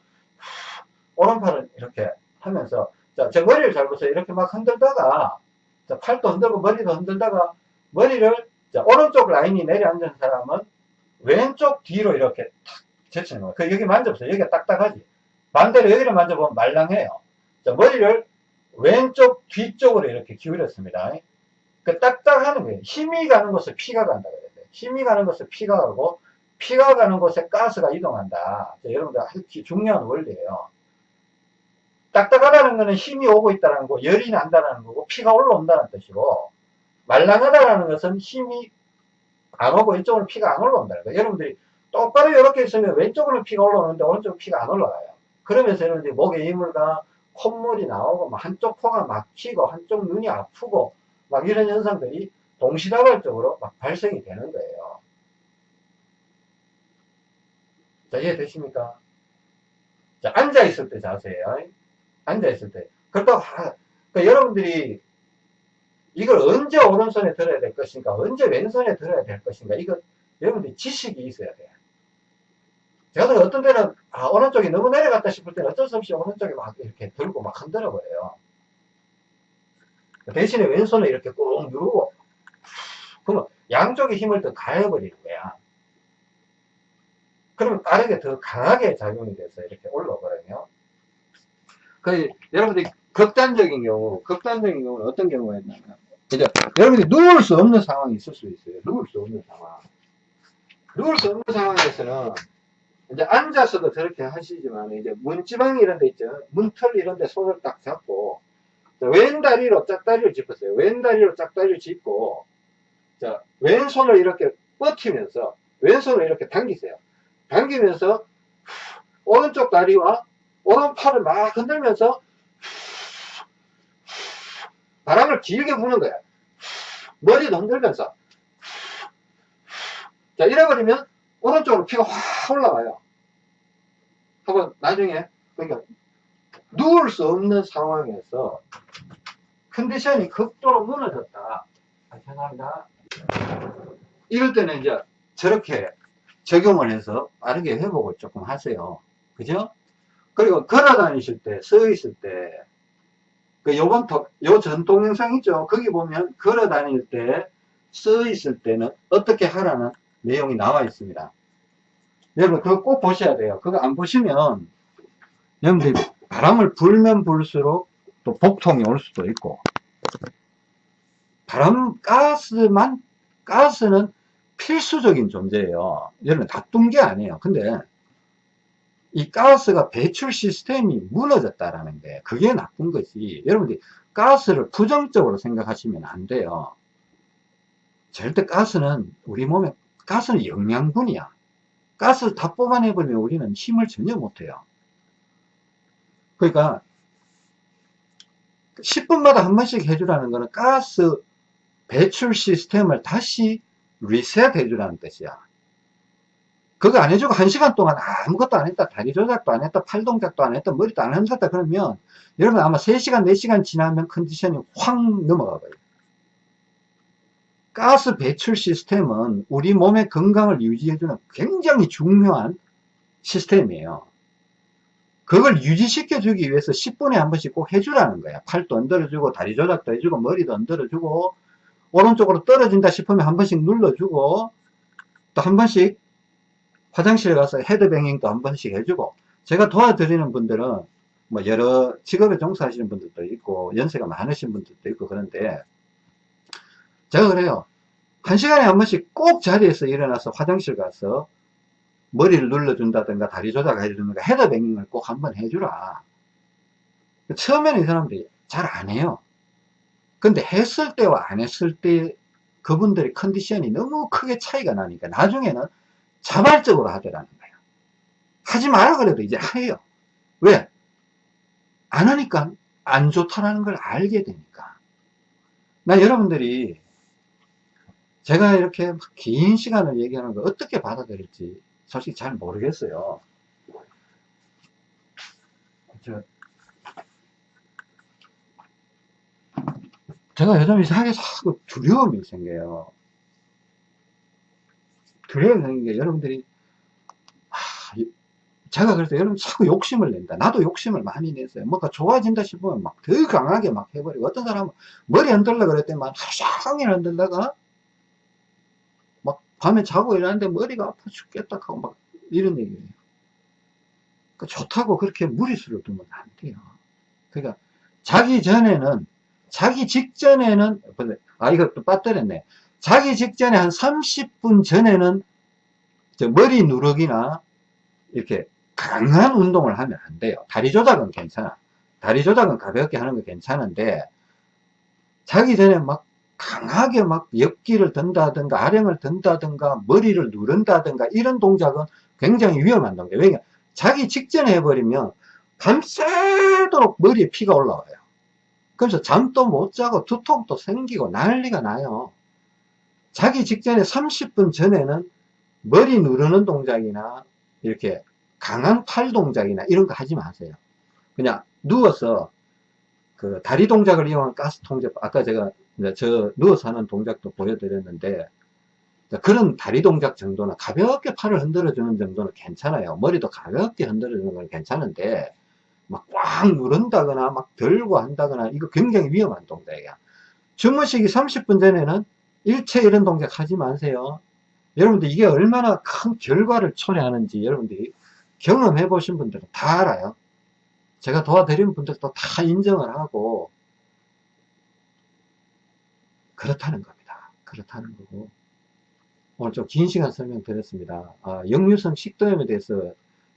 오른팔은 이렇게 하면서, 자, 제 머리를 잘 보세요. 이렇게 막 흔들다가, 자, 팔도 흔들고 머리도 흔들다가, 머리를, 자, 오른쪽 라인이 내려앉은 사람은 왼쪽 뒤로 이렇게 탁 제치는 거예요. 그 여기 만져보세요. 여기가 딱딱하지. 반대로 여기를 만져보면 말랑해요. 자, 머리를 왼쪽 뒤쪽으로 이렇게 기울였습니다. 그 딱딱하는 거예요. 힘이 가는 곳에 피가 간다 그래야 돼. 힘이 가는 곳에 피가 가고 피가 가는 곳에 가스가 이동한다. 자, 여러분들 아주 중요한 원리예요. 딱딱하다는 거는 힘이 오고 있다는 거고 열이 난다는 거고 피가 올라온다는 뜻이고 말랑하다는 것은 힘이 안 오고 이쪽으로 피가 안 올라온다는 거예요. 여러분들이 똑바로 이렇게 있으면 왼쪽으로 피가 올라오는데 오른쪽으로 피가 안 올라가요. 그러면서 여러분들이 목에 이물과 콧물이 나오고 막 한쪽 코가 막히고 한쪽 눈이 아프고 막 이런 현상들이 동시다발적으로 막 발생이 되는 거예요. 자, 이해되십니까? 자, 앉아있을 때 자세예요. 앉아있을 때. 그렇다고, 하, 그러니까 여러분들이 이걸 언제 오른손에 들어야 될 것인가, 언제 왼손에 들어야 될 것인가, 이거 여러분들이 지식이 있어야 돼요. 제가 어떤 때는, 아, 오른쪽이 너무 내려갔다 싶을 때는 어쩔 수 없이 오른쪽에 막 이렇게 들고 막 흔들어 버려요. 대신에 왼손을 이렇게 꾹 누르고, 그러면 양쪽의 힘을 더 가해버리는 거야. 그러면 빠르게 더 강하게 작용이 돼서 이렇게 올라오거든요. 그, 여러분들이 극단적인 경우, 극단적인 경우는 어떤 경우가 있냐면, 이제, 여러분들이 누울 수 없는 상황이 있을 수 있어요. 누울 수 없는 상황. 누울 수 없는 상황에서는, 이제 앉아서도 저렇게 하시지만, 이제 문지방 이런 데 있죠. 문틀 이런 데 손을 딱 잡고, 왼 다리로 짝다리를 짚으세요. 왼 다리로 짝다리를 짚고, 자, 왼손을 이렇게 뻗히면서, 왼손을 이렇게 당기세요. 당기면서, 오른쪽 다리와 오른팔을 막 흔들면서, 바람을 길게 부는 거야. 머리도 흔들면서. 자, 이래버리면, 오른쪽으로 피가 확 올라와요. 한번 나중에, 그러니까, 누울 수 없는 상황에서 컨디션이 극도로 무너졌다. 아, 죄송합니다. 이럴 때는 이제 저렇게 적용을 해서 빠르게 회복을 조금 하세요. 그죠? 그리고 걸어 다니실 때, 서 있을 때, 그 요번, 요전 동영상 있죠? 거기 보면 걸어 다닐 때, 서 있을 때는 어떻게 하라는 내용이 나와 있습니다. 여러분, 그거 꼭 보셔야 돼요. 그거 안 보시면, 여러분들 바람을 불면 불수록 또 복통이 올 수도 있고, 바람, 가스만, 가스는 필수적인 존재예요. 여러분, 나쁜 게 아니에요. 근데, 이 가스가 배출 시스템이 무너졌다라는 게, 그게 나쁜 거지. 여러분들이 가스를 부정적으로 생각하시면 안 돼요. 절대 가스는 우리 몸에, 가스는 영양분이야. 가스를 다 뽑아내버리면 우리는 힘을 전혀 못해요. 그러니까 10분마다 한 번씩 해주라는 거는 가스 배출 시스템을 다시 리셋 해주라는 뜻이야. 그거 안 해주고 한 시간 동안 아무것도 안 했다. 다리 조작도 안 했다. 팔 동작도 안 했다. 머리도 안 흔들었다. 그러면 여러분 아마 3시간, 4시간 지나면 컨디션이 확 넘어가 버려요. 가스 배출 시스템은 우리 몸의 건강을 유지해주는 굉장히 중요한 시스템이에요. 그걸 유지시켜 주기 위해서 10분에 한 번씩 꼭 해주라는 거야. 팔도 흔들어주고, 다리 조작도 해주고, 머리도 흔들어주고, 오른쪽으로 떨어진다 싶으면 한 번씩 눌러주고, 또 한 번씩 화장실에 가서 헤드뱅잉도 한 번씩 해주고, 제가 도와드리는 분들은 뭐 여러 직업에 종사하시는 분들도 있고, 연세가 많으신 분들도 있고, 그런데, 제가 그래요. 한 시간에 한 번씩 꼭 자리에서 일어나서 화장실 가서 머리를 눌러준다든가 다리 조작해주든가 헤더뱅잉을 꼭 한 번 해주라. 처음에는 이 사람들이 잘 안 해요. 근데 했을 때와 안 했을 때 그분들의 컨디션이 너무 크게 차이가 나니까 나중에는 자발적으로 하더라는 거예요. 하지 마라 그래도 이제 해요. 왜? 안 하니까 안 좋다라는 걸 알게 되니까. 나 여러분들이 제가 이렇게 긴 시간을 얘기하는 걸 어떻게 받아들일지 솔직히 잘 모르겠어요. 저, 제가 요즘 이상하게 자꾸 두려움이 생겨요. 생긴 게 여러분들이, 하, 제가 그래서 여러분 자꾸 욕심을 낸다. 나도 욕심을 많이 냈어요. 뭔가 좋아진다 싶으면 막 더 강하게 막 해버리고, 어떤 사람은 머리 흔들려 그랬더니만 하루 종일 흔들다가 밤에 자고 일어났는데 머리가 아파 죽겠다 하고 막 이런 얘기예요. 그러니까 좋다고 그렇게 무리수를 두면 안 돼요. 그러니까 자기 전에는 자기 직전에는, 아, 이것도 빠뜨렸네. 자기 직전에 한 30분 전에는 머리 누르기나 이렇게 강한 운동을 하면 안 돼요. 다리 조작은 괜찮아. 다리 조작은 가볍게 하는 거 괜찮은데, 자기 전에 막 강하게 막 옆기를 든다든가 아령을 든다든가 머리를 누른다든가 이런 동작은 굉장히 위험한 동작. 왜냐 자기 직전에 해버리면 밤새도록 머리에 피가 올라와요. 그래서 잠도 못 자고 두통도 생기고 난리가 나요. 자기 직전에 30분 전에는 머리 누르는 동작이나 이렇게 강한 팔 동작이나 이런 거 하지 마세요. 그냥 누워서 그 다리 동작을 이용한 가스 통제, 아까 제가 저 누워서 하는 동작도 보여드렸는데 그런 다리 동작 정도는 가볍게 팔을 흔들어 주는 정도는 괜찮아요. 머리도 가볍게 흔들어 주는 건 괜찮은데 막 꽉 누른다거나 막 들고 한다거나 이거 굉장히 위험한 동작이야. 주무시기 30분 전에는 일체 이런 동작 하지 마세요. 여러분들 이게 얼마나 큰 결과를 초래하는지 여러분들이 경험해 보신 분들은 다 알아요. 제가 도와드린 분들도 다 인정을 하고 그렇다는 겁니다. 그렇다는 거고 오늘 좀 긴 시간 설명드렸습니다. 아, 역류성 식도염에 대해서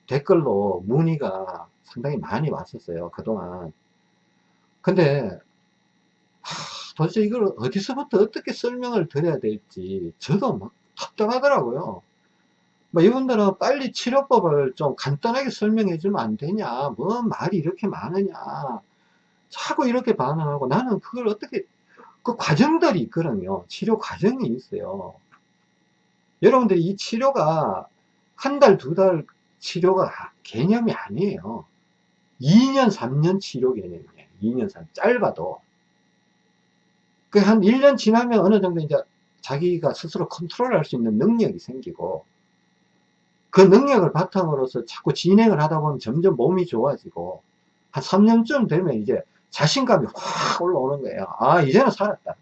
댓글로 문의가 상당히 많이 왔었어요. 그동안. 근데 하, 도대체 이걸 어디서부터 어떻게 설명을 드려야 될지 저도 막 답답하더라고요. 뭐 이분들은 빨리 치료법을 좀 간단하게 설명해 주면 안 되냐? 뭐 말이 이렇게 많으냐? 자꾸 이렇게 반응하고 나는 그걸 어떻게 그 과정들이 있거든요. 치료 과정이 있어요. 여러분들이 이 치료가 한 달 두달 치료가 개념이 아니에요. 2년 3년 치료 개념이에요. 2년 3년. 짧아도 그 한 1년 지나면 어느 정도 이제 자기가 스스로 컨트롤 할 수 있는 능력이 생기고 그 능력을 바탕으로서 자꾸 진행을 하다 보면 점점 몸이 좋아지고 한 3년쯤 되면 이제 자신감이 확 올라오는 거예요. 아 이제는 살았다.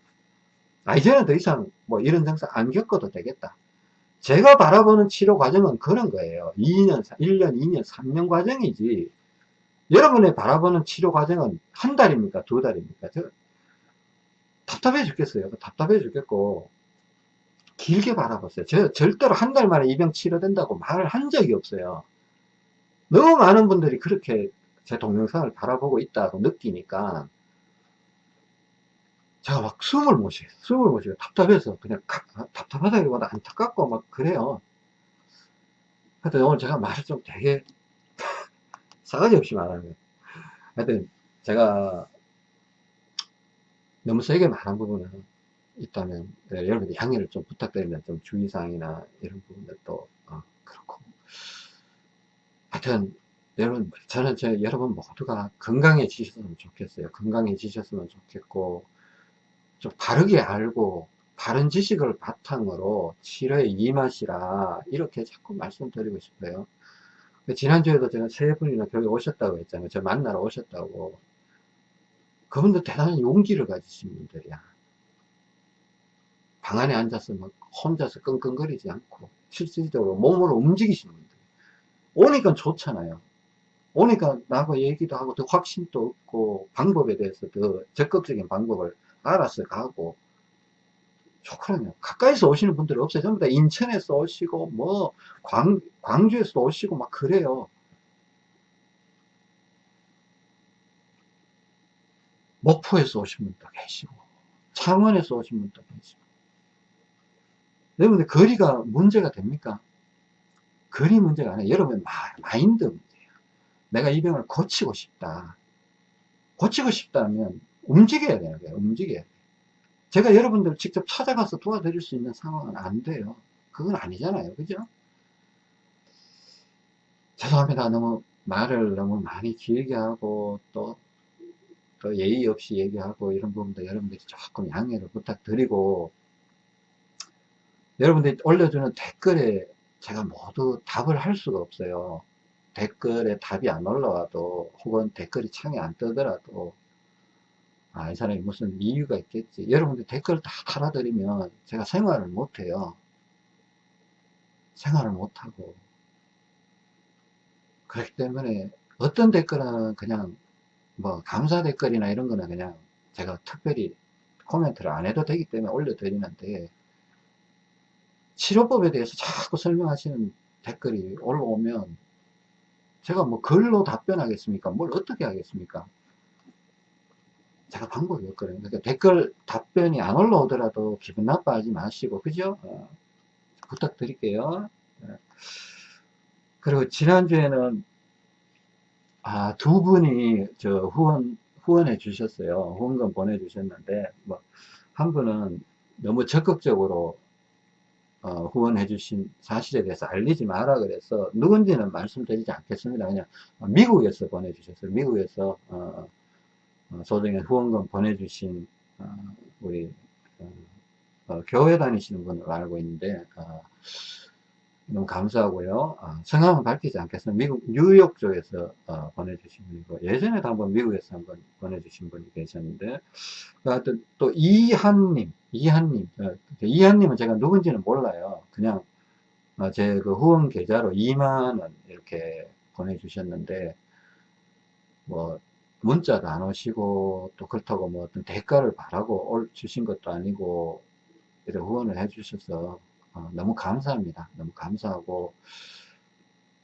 아 이제는 더 이상 뭐 이런 증상 안 겪어도 되겠다. 제가 바라보는 치료 과정은 그런 거예요. 2년, 1년, 2년, 3년 과정이지. 여러분의 바라보는 치료 과정은 한 달입니까? 두 달입니까? 저, 답답해 죽겠어요. 답답해 죽겠고, 길게 바라봤어요. 저 절대로 한 달 만에 이병 치료된다고 말을 한 적이 없어요. 너무 많은 분들이 그렇게 제 동영상을 바라보고 있다고 느끼니까 제가 막 숨을 못 쉬어요. 숨을 못 쉬어요. 답답해서 그냥 아, 답답하다기보다 안타깝고 막 그래요. 하여튼 오늘 제가 말을 좀 되게 싸가지 없이 말하는. 하여튼 제가 너무 세게 말한 부분은 있다면 네, 여러분들 양해를 좀 부탁드립니다. 좀 주의사항이나 이런 부분들도 어, 그렇고 하여튼 여러분 저는 제 여러분 모두가 건강해지셨으면 좋겠어요. 건강해지셨으면 좋겠고 좀 바르게 알고 바른 지식을 바탕으로 치료에 임하시라 이렇게 자꾸 말씀드리고 싶어요. 지난주에도 제가 세 분이나 교회 오셨다고 했잖아요. 저 만나러 오셨다고. 그분들 대단한 용기를 가지신 분들이야. 방 안에 앉아서 막 혼자서 끙끙거리지 않고 실질적으로 몸으로 움직이시는 분들. 오니까 좋잖아요. 오니까 나하고 얘기도 하고 더 확신도 없고 방법에 대해서 더 적극적인 방법을 알아서 가고. 좋거든요. 가까이서 오시는 분들이 없어요. 전부 다 인천에서 오시고 뭐 광, 광주에서 오시고 막 그래요 목포에서 오신 분도 계시고 창원에서 오신 분도 계시고 여러분들 거리가 문제가 됩니까? 거리 문제가 아니라 여러분 마인드 문제예요. 내가 이 병을 고치고 싶다. 고치고 싶다면 움직여야 돼요. 움직여야 돼요. 제가 여러분들 직접 찾아가서 도와드릴 수 있는 상황은 안 돼요. 그건 아니잖아요. 그죠? 죄송합니다. 너무 말을 너무 많이 길게 하고 또, 또 예의 없이 얘기하고 이런 부분도 여러분들이 조금 양해를 부탁드리고 여러분들이 올려주는 댓글에 제가 모두 답을 할 수가 없어요. 댓글에 답이 안 올라와도 혹은 댓글이 창에 안 뜨더라도 아, 이 사람이 무슨 이유가 있겠지. 여러분들 댓글 다 달아드리면 제가 생활을 못해요. 생활을 못하고. 그렇기 때문에 어떤 댓글은 그냥 뭐 감사 댓글이나 이런 거는 그냥 제가 특별히 코멘트를 안 해도 되기 때문에 올려드리는데 치료법에 대해서 자꾸 설명하시는 댓글이 올라오면 제가 뭐 글로 답변하겠습니까? 뭘 어떻게 하겠습니까? 제가 방법이 없거든요. 그러니까 댓글 답변이 안 올라오더라도 기분 나빠하지 마시고, 그죠? 어, 부탁드릴게요. 네. 그리고 지난주에는, 아, 두 분이 저 후원, 후원해 주셨어요. 후원금 보내주셨는데, 뭐, 한 분은 너무 적극적으로 어, 후원해 주신 사실에 대해서 알리지 마라 그래서 누군지는 말씀드리지 않겠습니다. 그냥 미국에서 보내주셨어요. 미국에서 어, 어, 소정의 후원금 보내주신 어, 우리 어, 어, 교회 다니시는 분으로 알고 있는데 어, 너무 감사하고요. 성함은 밝히지 않겠습니다. 미국 뉴욕 쪽에서 보내주신 분이고 예전에도 한번 미국에서 한번 보내주신 분이 계셨는데 하여튼 또 이한님 이한님 이한님은 제가 누군지는 몰라요. 그냥 제 그 후원 계좌로 2만원 이렇게 보내주셨는데 뭐 문자도 안 오시고 또 그렇다고 뭐 어떤 대가를 바라고 주신 것도 아니고 이렇게 후원을 해 주셔서 어, 너무 감사합니다. 너무 감사하고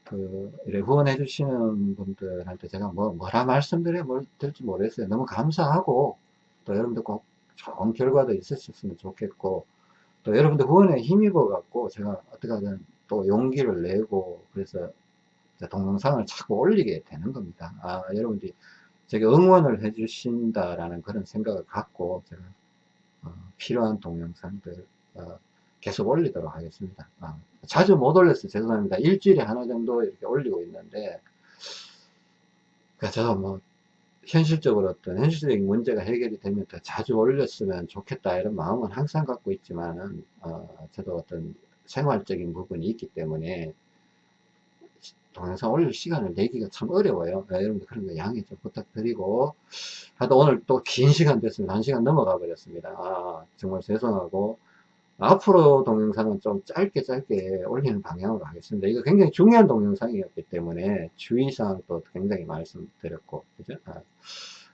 그 후원해 주시는 분들한테 제가 뭐 뭐라 말씀드려야 뭘 될지 모르겠어요. 너무 감사하고 또 여러분들 꼭 좋은 결과도 있으셨으면 좋겠고 또 여러분들 후원에 힘입어 갖고 제가 어떻게 하든 또 용기를 내고 그래서 동영상을 자꾸 올리게 되는 겁니다. 아 여러분들이 제가 응원을 해 주신다라는 그런 생각을 갖고 제가 어, 필요한 동영상들 어, 계속 올리도록 하겠습니다. 아, 자주 못 올렸어요. 죄송합니다. 일주일에 하나 정도 이렇게 올리고 있는데 그러니까 저도 뭐 현실적으로 어떤 현실적인 문제가 해결이 되면 더 자주 올렸으면 좋겠다 이런 마음은 항상 갖고 있지만은 어, 저도 어떤 생활적인 부분이 있기 때문에 동영상 올릴 시간을 내기가 참 어려워요. 네, 여러분들 그런 거 양해 좀 부탁드리고 하여튼 오늘 또 긴 시간 됐습니다. 한 시간 넘어가 버렸습니다. 아, 정말 죄송하고 앞으로 동영상은 좀 짧게 짧게 올리는 방향으로 하겠습니다. 이거 굉장히 중요한 동영상이었기 때문에 주의사항도 굉장히 말씀드렸고 그죠? 아,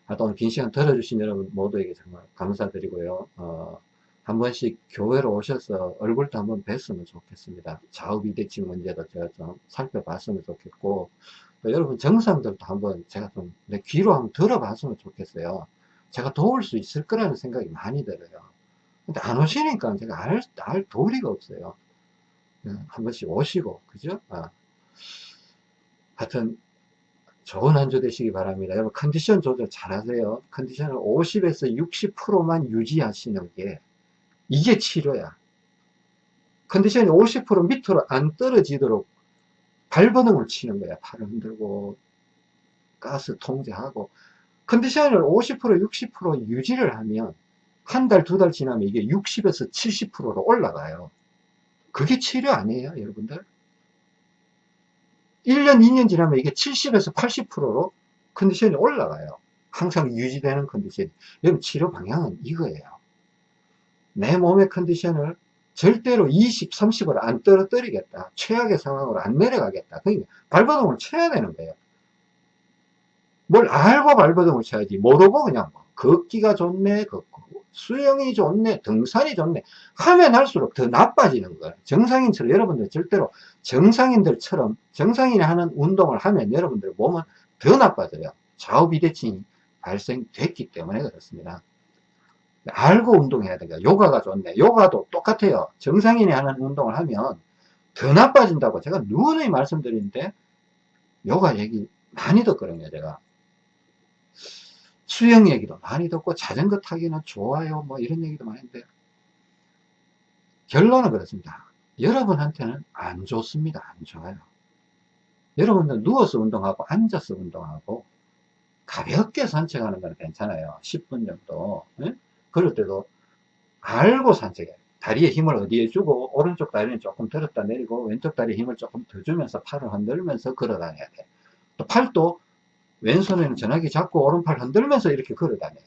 하여튼 긴 시간 들어주신 여러분 모두에게 정말 감사드리고요. 어, 한 번씩 교회로 오셔서 얼굴도 한번 뵀으면 좋겠습니다. 좌우 비대칭 문제도 제가 좀 살펴봤으면 좋겠고 여러분 정상들도 한번 제가 좀 내 귀로 한번 들어봤으면 좋겠어요. 제가 도울 수 있을 거라는 생각이 많이 들어요. 근데 안 오시니까 제가 알, 알 도리가 없어요. 네, 한 번씩 오시고, 그죠? 아. 하여튼, 좋은 한 주 되시기 바랍니다. 여러분, 컨디션 조절 잘 하세요. 컨디션을 50에서 60%만 유지하시는 게 이게 치료야. 컨디션이 50% 밑으로 안 떨어지도록 발버둥을 치는 거야. 팔을 흔들고, 가스 통제하고. 컨디션을 50% 60% 유지를 하면 한 달, 두 달 지나면 이게 60에서 70%로 올라가요. 그게 치료 아니에요, 여러분들? 1년, 2년 지나면 이게 70에서 80%로 컨디션이 올라가요. 항상 유지되는 컨디션. 여러분, 치료 방향은 이거예요. 내 몸의 컨디션을 절대로 20, 30으로 안 떨어뜨리겠다. 최악의 상황으로 안 내려가겠다. 그러니까 발버둥을 쳐야 되는 거예요. 뭘 알고 발버둥을 쳐야지. 모르고 그냥 뭐 걷기가 좋네, 걷고. 수영이 좋네, 등산이 좋네. 하면 할수록 더 나빠지는 거예요. 정상인처럼 여러분들 절대로 정상인들처럼 정상인이 하는 운동을 하면 여러분들 몸은 더 나빠져요. 좌우 비대칭이 발생됐기 때문에 그렇습니다. 알고 운동해야 되니까 요가가 좋네 요가도 똑같아요 정상인이 하는 운동을 하면 더 나빠진다고 제가 누누이 말씀드리는데 요가 얘기 많이 듣거든요 제가 수영 얘기도 많이 듣고 자전거 타기는 좋아요. 뭐 이런 얘기도 많이 했는데 결론은 그렇습니다. 여러분한테는 안 좋습니다. 안 좋아요. 여러분들 누워서 운동하고 앉아서 운동하고 가볍게 산책하는 건 괜찮아요. 10분 정도. 네? 그럴 때도 알고 산책해. 다리에 힘을 어디에 주고 오른쪽 다리는 조금 들었다 내리고 왼쪽 다리에 힘을 조금 더 주면서 팔을 흔들면서 걸어 다녀야 돼. 또 팔도 왼손에는 전화기 잡고 오른팔 흔들면서 이렇게 걸어 다녀야 돼.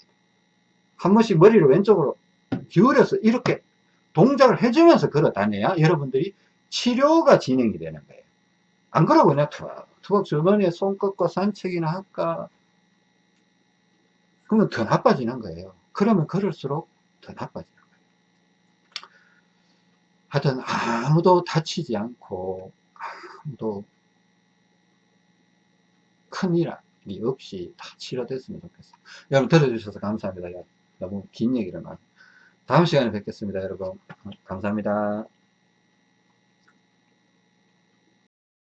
한 번씩 머리를 왼쪽으로 기울여서 이렇게 동작을 해주면서 걸어 다녀야 여러분들이 치료가 진행이 되는 거예요. 안 그러고 그냥 투벅투벅 주머니에 손 꺾고 산책이나 할까? 그러면 더 나빠지는 거예요. 그러면 그럴수록 더 나빠지는 거예요. 하여튼 아무도 다치지 않고 아무도 큰일 이 없이 다 치료됐으면 좋겠어요. 여러분 들어주셔서 감사합니다. 너무 긴 얘기를 많이. 다음 시간에 뵙겠습니다, 여러분. 감사합니다.